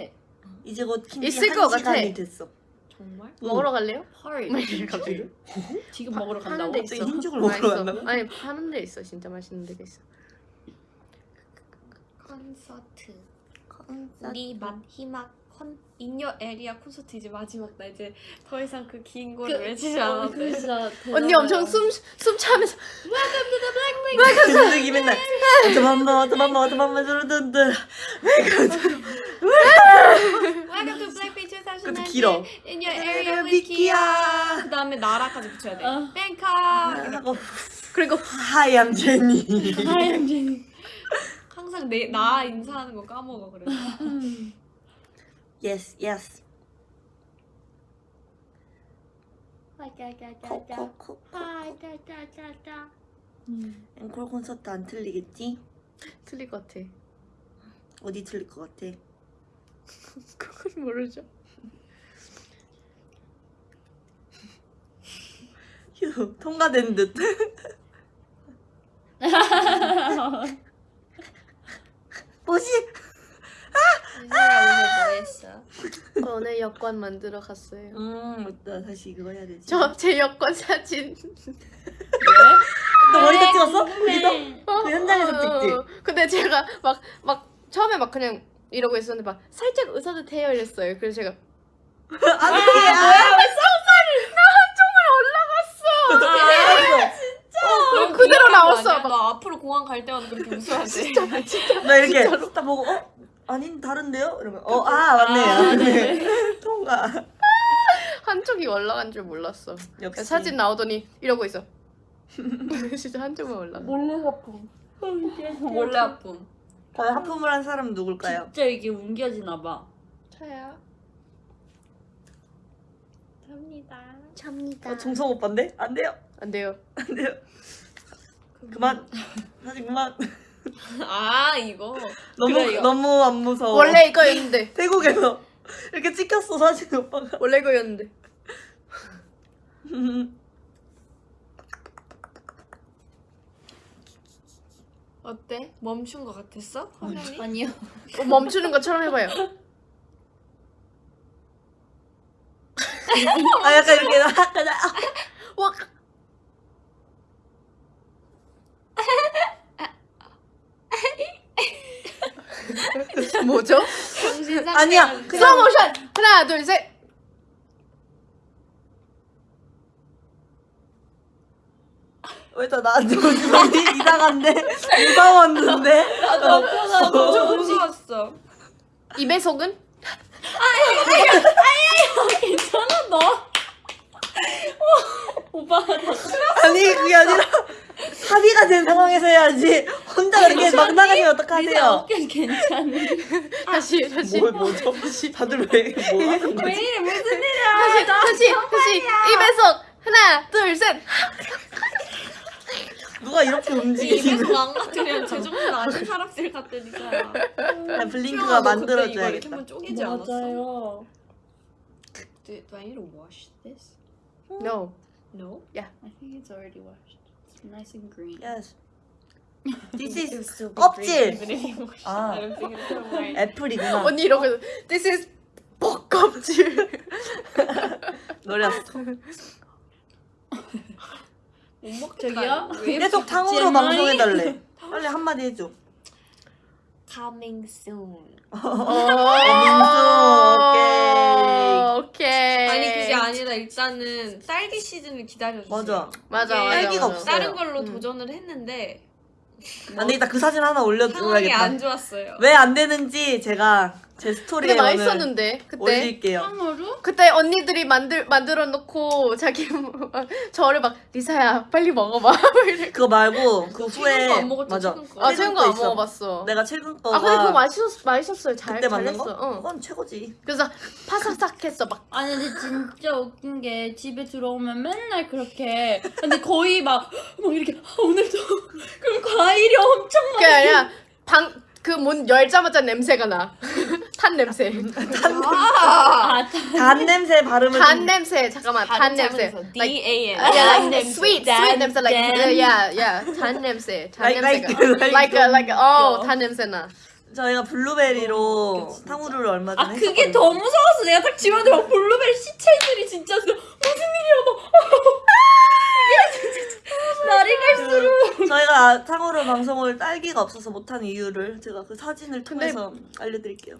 이제 곧 김치 있을 한것 같아. 시간이 됐어. 정말? 먹으러 갈래요? 헐. 갑자기? (laughs) 지금 먹으러 간다고? 데 갑자기 있어. 흰죽을 먹으러. 간다고? 아니 파는 데 있어. 진짜 맛있는 데가 있어. 콘서트. 우리 맛 희망 콘 인여 에리아 콘서트 이제 마지막 날 이제 더 이상 그 긴 거를 외치지 어, 않았대. 그 진짜 언니 엄청 숨숨 차면서 감독이 맨날 어쩌만마 어쩌만마 어쩌만마 저러던데 Welcome to Blackpink 2019. 그것도 길어. In your area with Kia. 그 다음에 나라까지 붙여야 돼. 어. 뱅카. 하고 그리고 하얀 제니 하얀 제니. 항상 내 나 인사하는 거 까먹어 그래. Yes yes 짜자자자자. 코코코 짜자자자자. 앵콜 콘서트 안 틀리겠지? 틀릴 것 같아. 어디 틀릴 것 같아? (laughs) 그건 모르죠. 휴 통과된 듯 (laughs) (laughs) 뭐지? (laughs) 인사야 오늘 뭐 했어? (laughs) 어, 오늘 여권 만들어 갔어요. 음 맞다 다시 그거 해야 되지 저 제 여권 사진. (laughs) 너 머리도 찍었어? 네. 거기서? 그 현장에서 찍지? 어, 근데 제가 막 막 처음에 막 그냥 이러고 있었는데 막 살짝 웃어도 돼요 이랬어요. 그래서 제가 안 돼! 아, 그대로 나왔어. 막너 앞으로 공항 갈 때마다 그렇게 웃어야 돼. (laughs) 나 이렇게 딱 보고 어? 아닌 다른데요? 이러면 어 아 맞네 아, 맞네 (laughs) 통과 한쪽이 올라간 줄 몰랐어. 역시 사진 나오더니 이러고 있어. (laughs) 진짜 한쪽만 올라가. 몰래 아픔. 원래 아픔. 과연 하품을 한 사람 누굴까요? 진짜 이게 옮겨지나 봐. 차야. 갑니다. 참니다. 어, 정성 오빠인데? 안 돼요 안 돼요. 안 돼요 그만 (laughs) 사진 그만 아 이거. 너무 그래, 이거. 너무 안 무서워 원래 이거였는데. (laughs) 태국에서 이렇게 찍혔어 사진 오빠가 원래 이거였는데. (laughs) 어때? 멈춘 거 같았어? 화면이? 아니요. 어, 멈추는 것처럼 해봐요. 아 약간 이렇게 약간 아, 와. 뭐죠? 아니야 그냥 모션 하나 둘 셋. 왜 다 나한테 오지 이상한데 무서웠는데 좀 무서웠어. 입에 속은 괜찮아 너? 오빠가 다 (laughs) 아니 그게 아니라 합의가 된 상황에서 해야지 혼자 그렇게 막 나가시면 리사 어떡하세요? 어깨 괜찮은. (laughs) 다시 다시 뭘 뭐죠? 다들 왜뭐 하는 왜 거지? 이래 무슨 일이야? 다시 다시 다시 입에서 하나 둘셋 누가 이렇게 움직이시는 입에서 안 같으면 제정신 아닌 사람들 같으니까요. 그냥 블링크가 만들어줘야겠다. 이렇게 한번 쪼개지 않았어? 맞아요. Do, do I need to wash this? No No. I think it's already washed. It's nice and green. Yes. This is 껍질. 아. I don't think it's gonna work. 애플이구나. 언니 이러고 This is 볶껍질 노렸어. 못 먹겠다. 계속 탕후루? 방송해달래. 빨리 한마디 해줘. coming soon. 민수, 오케이 아니 그게 아니라 일단은 딸기 시즌을 기다려주세요. 맞아. 맞아 딸기가 맞아. 없어요. 다른 걸로 음. 도전을 했는데 안돼 이따 그 사진 하나 상황이 올려줘야겠다. 안 좋았어요. 왜 안 되는지 제가 제 스토리에 근데 맛있었는데 그때 올릴게요. 탕후루? 그때 언니들이 만들 만들어 놓고 자기 저를 막 리사야 빨리 먹어봐 (laughs) 이래. 그거 말고 그 최근 후에 거안 먹었죠, 맞아. 최근 거. 아 최근 거 거안. 먹어봤어 내가 최근 거가 아 근데 그거 맛있었 맛있었어요 잘 그때 만든 잘했어 거? 응. 그건 최고지. 그래서 파삭삭했어 막 아니 근데 진짜 웃긴 게 집에 들어오면 맨날 그렇게 근데 거의 막, 막 이렇게 아, 오늘도 (laughs) 그럼 과일이 엄청 그게 아니라 방 그 문 열자마자 냄새가 나. 탄 냄새. 아, 단 냄새 발음을 단 좀- 냄새. 잠깐만. 탄 냄새. D A N. yeah, like sweet, 단, sweet 냄새. Like 단. yeah, yeah. 탄 냄새. 탄 Like- 냄새가. like- like oh. 탄 냄새 나. 저희가 블루베리로 진짜. 탕후루를 얼마 전에 아 그게 했었거든요. 더 무서웠어 내가 딱 집안에 막 블루베리 시체들이 진짜 무슨 일이야 막 (laughs) 날이 갈수록 그 저희가 탕후루 방송을 딸기가 없어서 못한 이유를 제가 그 사진을 통해서 알려드릴게요.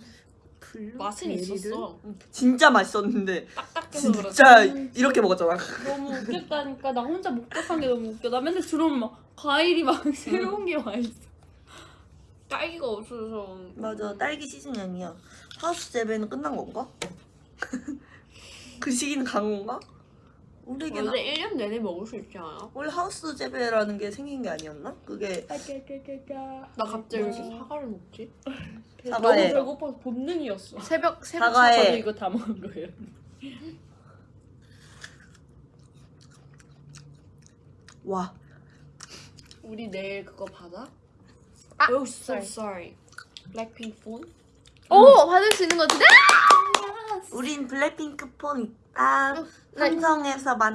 맛은 있었어. 진짜 맛있었는데 그렇지. 진짜 이렇게 먹었잖아. 너무 웃겼다니까 나 혼자 목격한 게 너무 웃겨 나 맨날 들어오면 막 과일이 막 새로운 게 와 있어 딸기가 없어서. 맞아 딸기 시즌이 아니야. 하우스 재배는 끝난 건가? (laughs) 그 시기는 간 건가? 우리에게는 원래 1년 내내 먹을 수 있지 않아? 원래 하우스 재배라는 게 생긴 게 아니었나? 그게 나 갑자기 왜 이렇게 사과를 먹지? 사과에 너무 배고파서 본능이었어. 새벽 새벽 사과에- 저도 네. 이거 다 먹은 거예요 와 우리 내일 그거 받아? 아, oh, so sorry. sorry. 블랙핑크 폰? 오 받을 수 있는 거 같은데? 우린 블랙핑크 폰 있다. 나- 삼성에서 뭐야,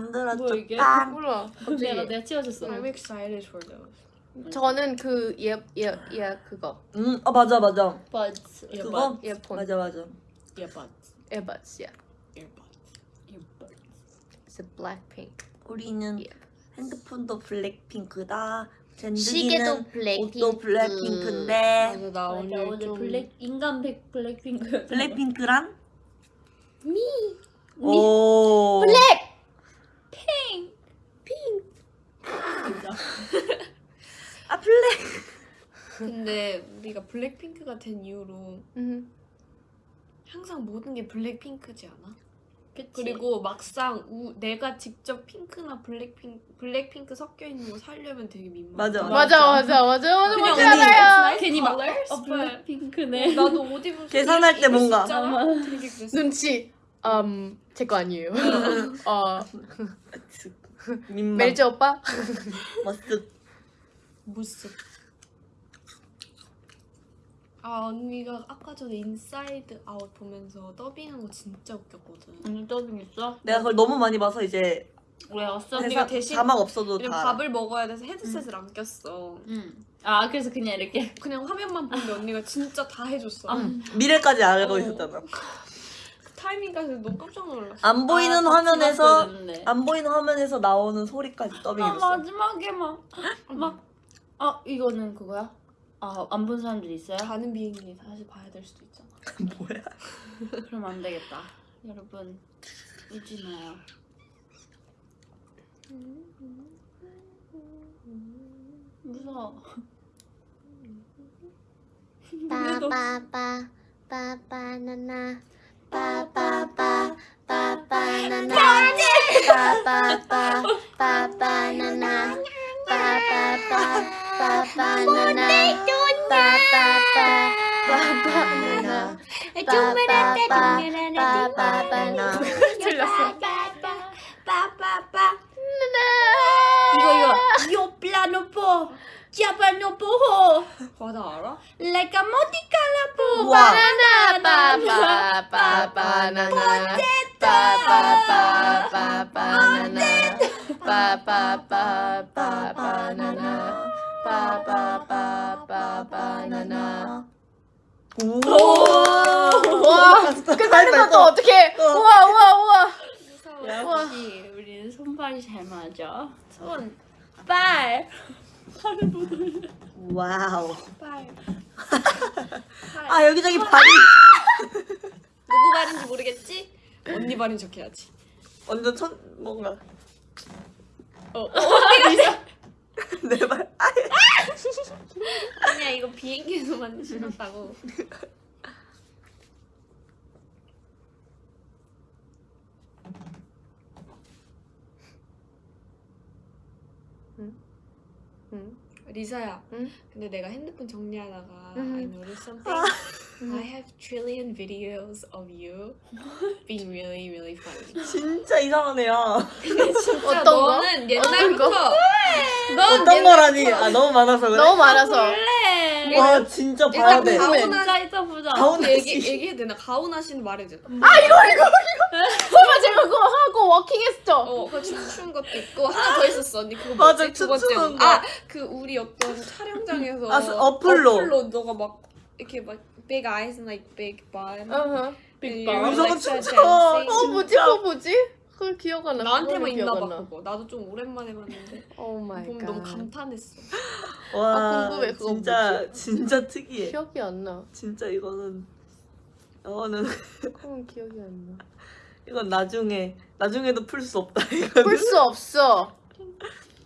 이게? 만들어줬다. 몰라. 내가. 내가 치워줬어 I'm excited for those. 저는 그예예예 그거 응, 어 맞아 맞아. Buds 그거 이어폰 맞아 맞아. earbuds airbuds. 야. earbuds. earbuds It's a blackpink. 우리는 예. 핸드폰도 블랙핑크다. 시계도 블랙핑크. 옷도 블랙핑크인데 맞아, 나 맞아 오늘 오늘 좀 블랙 인간 백 블랙핑크 블랙핑크란 미. 오 블랙. 아 블랙 근데 우리가 블랙핑크가 된 이후로 음. 항상 모든 게 블랙핑크지 않아? 그치? 그리고 막상 우, 내가 직접 핑크나 블랙핑크 블랙핑크 섞여 있는 거 사려면 되게 민망해. 맞아. 맞아 맞아 맞아 맞아 그냥 맞아 언니 알아요. 괜히 막? 어, 블랙핑크네 나도 옷 입으면 계산할 때 뭔가. 눈치. 음, 제 거 아니에요. (laughs) 어, (laughs) 민망 멜지 오빠? 머쓱 무슨 아 언니가 아까 전에 인사이드 아웃 보면서 더빙한 거 진짜 웃겼거든. 오늘 더빙 있어? 내가 그걸 너무 많이 봐서 이제 왜 왔어? 언니가 대사, 대신- 자막 없어도 다. 밥을 먹어야 돼서 헤드셋을 안 꼈어. 응. 아 그래서 그냥 이렇게 그냥 화면만 보는데 언니가 진짜 다 해줬어. 응. 미래까지 알고 어. 있었잖아 그 타이밍까지 너무 깜짝 놀랐어. 안 보이는 아, 화면에서. 안 보이는 화면에서 나오는 소리까지 아 더빙해줬어 마지막에 막 막 아 이거는 그거야? 아 안 본 사람들 있어요? 가는 비행기 다시 봐야 될 수도 있잖아. 뭐야 그럼 안 되겠다. 여러분 울지 마요. 무서워. 빠빠빠 빠빠나나 빠빠빠 빠빠나나 빠빠빠 빠빠나나 빠빠빠 빠빠나나 바나나 바바바바바바나 틀렸어 이거 이거. Io plano po Chiapano po 맞아 알아? Like a moticala po 우와. 바나나. 바바바바나나 바바바바바나나 바바바바바나나 바바바바바나나 오. 와, 그 다른 것도 어떻게? 어. 우와, 우와, 우와. 역시 우리는 손발이 잘 맞아 손 발. Wow. 빨. 아 여기저기 발이 누구 발인지 모르겠지? 언니 발인 척 해야지. 완전 천 뭔가 어. (laughs) 내 발. 아, 아니야 이거 비행기에서만 신었다고. 응? 리사야. 응? 근데 내가 핸드폰 정리하다가 응. I noticed something. I have trillion videos of you being really really funny. (laughs) 진짜 애야. 진짜 어떤 거? 너는 옛날부터 넌 어떤 거라니? 아 너무 많아서 그래. 너무 많아서. 원래 와 진짜 봐야 일단 돼. 가훈아 있어보자. 가훈아 얘기 씨. 얘기해도 되나? 가훈아 씨는 말해줘. 설마 제가 그거 하고 워킹했죠? 어, 그 춤추는 것도 있고 하나 더 있었어. 언니 그거 맞아, 뭐지? 두 번째. 춤추는 거. 아, 그 우리 어떤 촬영장에서 아, 어플로. 어플로 너가 막 이렇게 막 big eyes and like big bun. 어허. big bun. like 저거 start 춤춰. dancing. 어 뭐지? 그거 뭐지? 그걸 기억 안 나. 나한테만 있나 봐. 그거. 나도 좀 오랜만에 봤는데 Oh my god. 너무 감탄했어. 와 아, 궁금해, 그거 진짜 뭐지? 진짜 특이해. 기억이 안 나. 진짜 이거는 이거는 그건 기억이 안 나. 이건 나중에 나중에도 풀 수 없다 이거는. 풀수 없어.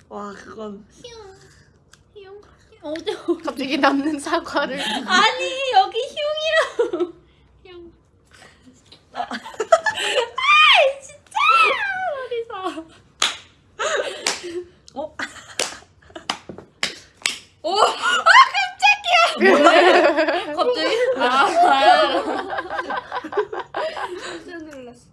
와 그건 어제 갑자기 남는 사과를. 아니 여기 흉이라고 흉. 어? 오! 갑자기 아, 아. 깜짝 놀랐어.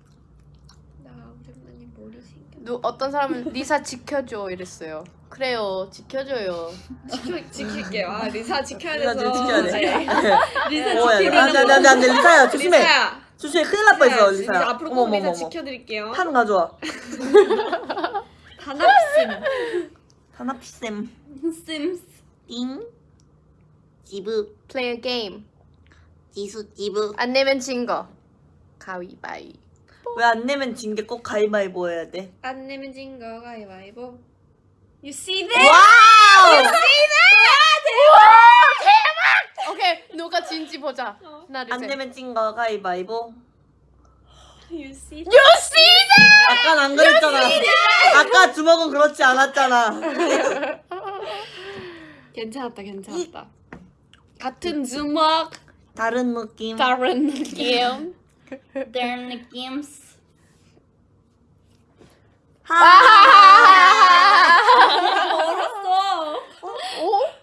나 오랜만에 머리 생겼. 누 어떤 사람은 리사 지켜줘 이랬어요. 그래요, 지켜줘요. 지켜 지킬게요. 아 리사 지켜야 리사 돼서. 지켜야 돼. 리사 어, 야, 지키는 안돼 안돼 안돼 안돼 리사야 조심해. 리사야. 조심해 큰일 날 뻔했어 리사, 리사야. 앞으로 꼭 리사. 지켜드릴게요. 판 가져와. 단합심. 하나피쌤. 심스 띵. 지브. Play a game. 지수 지브. 안 내면 진 거. 가위바위. 왜 안 내면 진 게 꼭 가위바위보 해야 돼? 안 내면 진거 가위바위보. You see that? Wow! 오케이, 누가 진지 보자. 어. 하나, 둘, 안 셋. 내면 진거 가위바위보. You see that? You see that? 아까 안 그랬잖아. 아까 주먹은 그렇지 않았잖아. (laughs) 괜찮았다 괜찮았다. 같은 주먹 다른 느낌. 다른 느낌. 다른 느낌 (laughs) 어, 아. 어?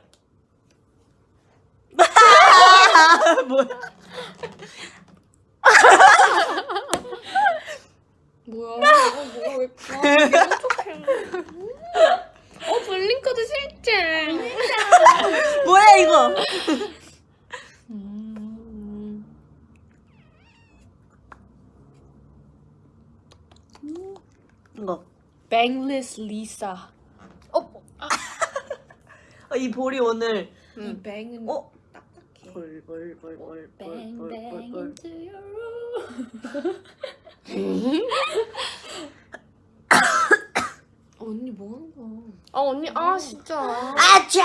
이거. Bangless Lisa. 어, (laughs) 어, 이 볼이 오늘 이 음. 뱅은 어? 딱딱해. 볼볼볼볼볼볼볼 into your room (laughs) 언니 뭐 하는 거야? 아 언니, 아 진짜. 아차!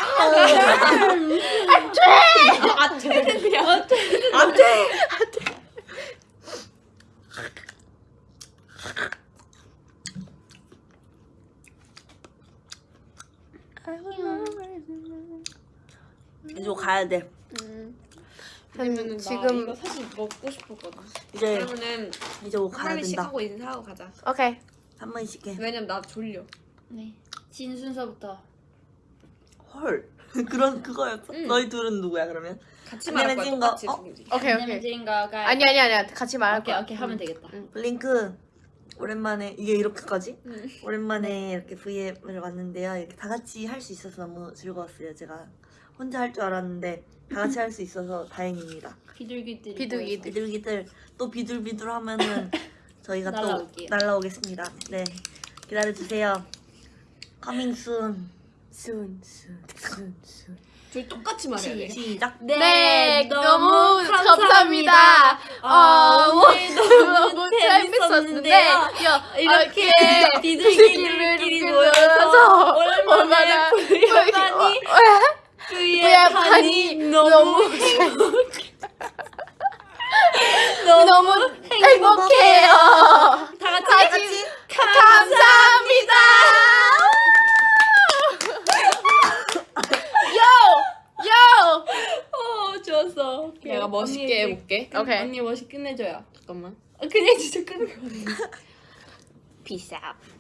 아, 쟤는 그냥 안돼! 이제 가야 돼. 음. 아니면은 나 지금 이거 사실 먹고 싶었거든. 이제 그러면은 이제 뭐한 가야 마리씩 된다. 하고 인사하고 가자. 오케이. 한 번씩 해. 왜냐면 나 졸려. 네. 진 순서부터 헐 (laughs) 그런 그거였어? 응. 너희 둘은 누구야 그러면? 같이 말할 거야. 똑같이 똑같이 누구지? 오케이 오케이. 거가 아니 아니 아니야. 같이 말할 오케이 거야. 오케이 하면 응. 되겠다. 블링크 오랜만에 이게 이렇게까지? 응. 오랜만에 이렇게 V앱을 왔는데요. 이렇게 다 같이 할 수 있어서 너무 즐거웠어요. 제가 혼자 할 줄 알았는데 다 같이 할 수 있어서 다행입니다. 비둘기들이 비둘기들. 비둘기들 또 비둘비둘 하면은 (laughs) 저희가 날라올게요. 또 날라오겠습니다. 네 기다려 주세요. Coming soon. 순, 순, 순, 순. 둘 똑같이 말해야 돼. 시작. 네, 너무 감사합니다. 어, 오늘도 너무 재밌었는데요. 야, 이렇게 아, 비둘기들끼리 모여서 얼마나 부여하니 (laughs) 부여하니 너무 너무 행복해요. 다 같이 다 같이 감사합니다. 요! 요! 어 좋았어 오케이. 내가 멋있게 언니, 해볼게. 오케이. 언니 멋있게 끝내줘요 잠깐만. 아, 그냥 진짜 끝내 Peace out.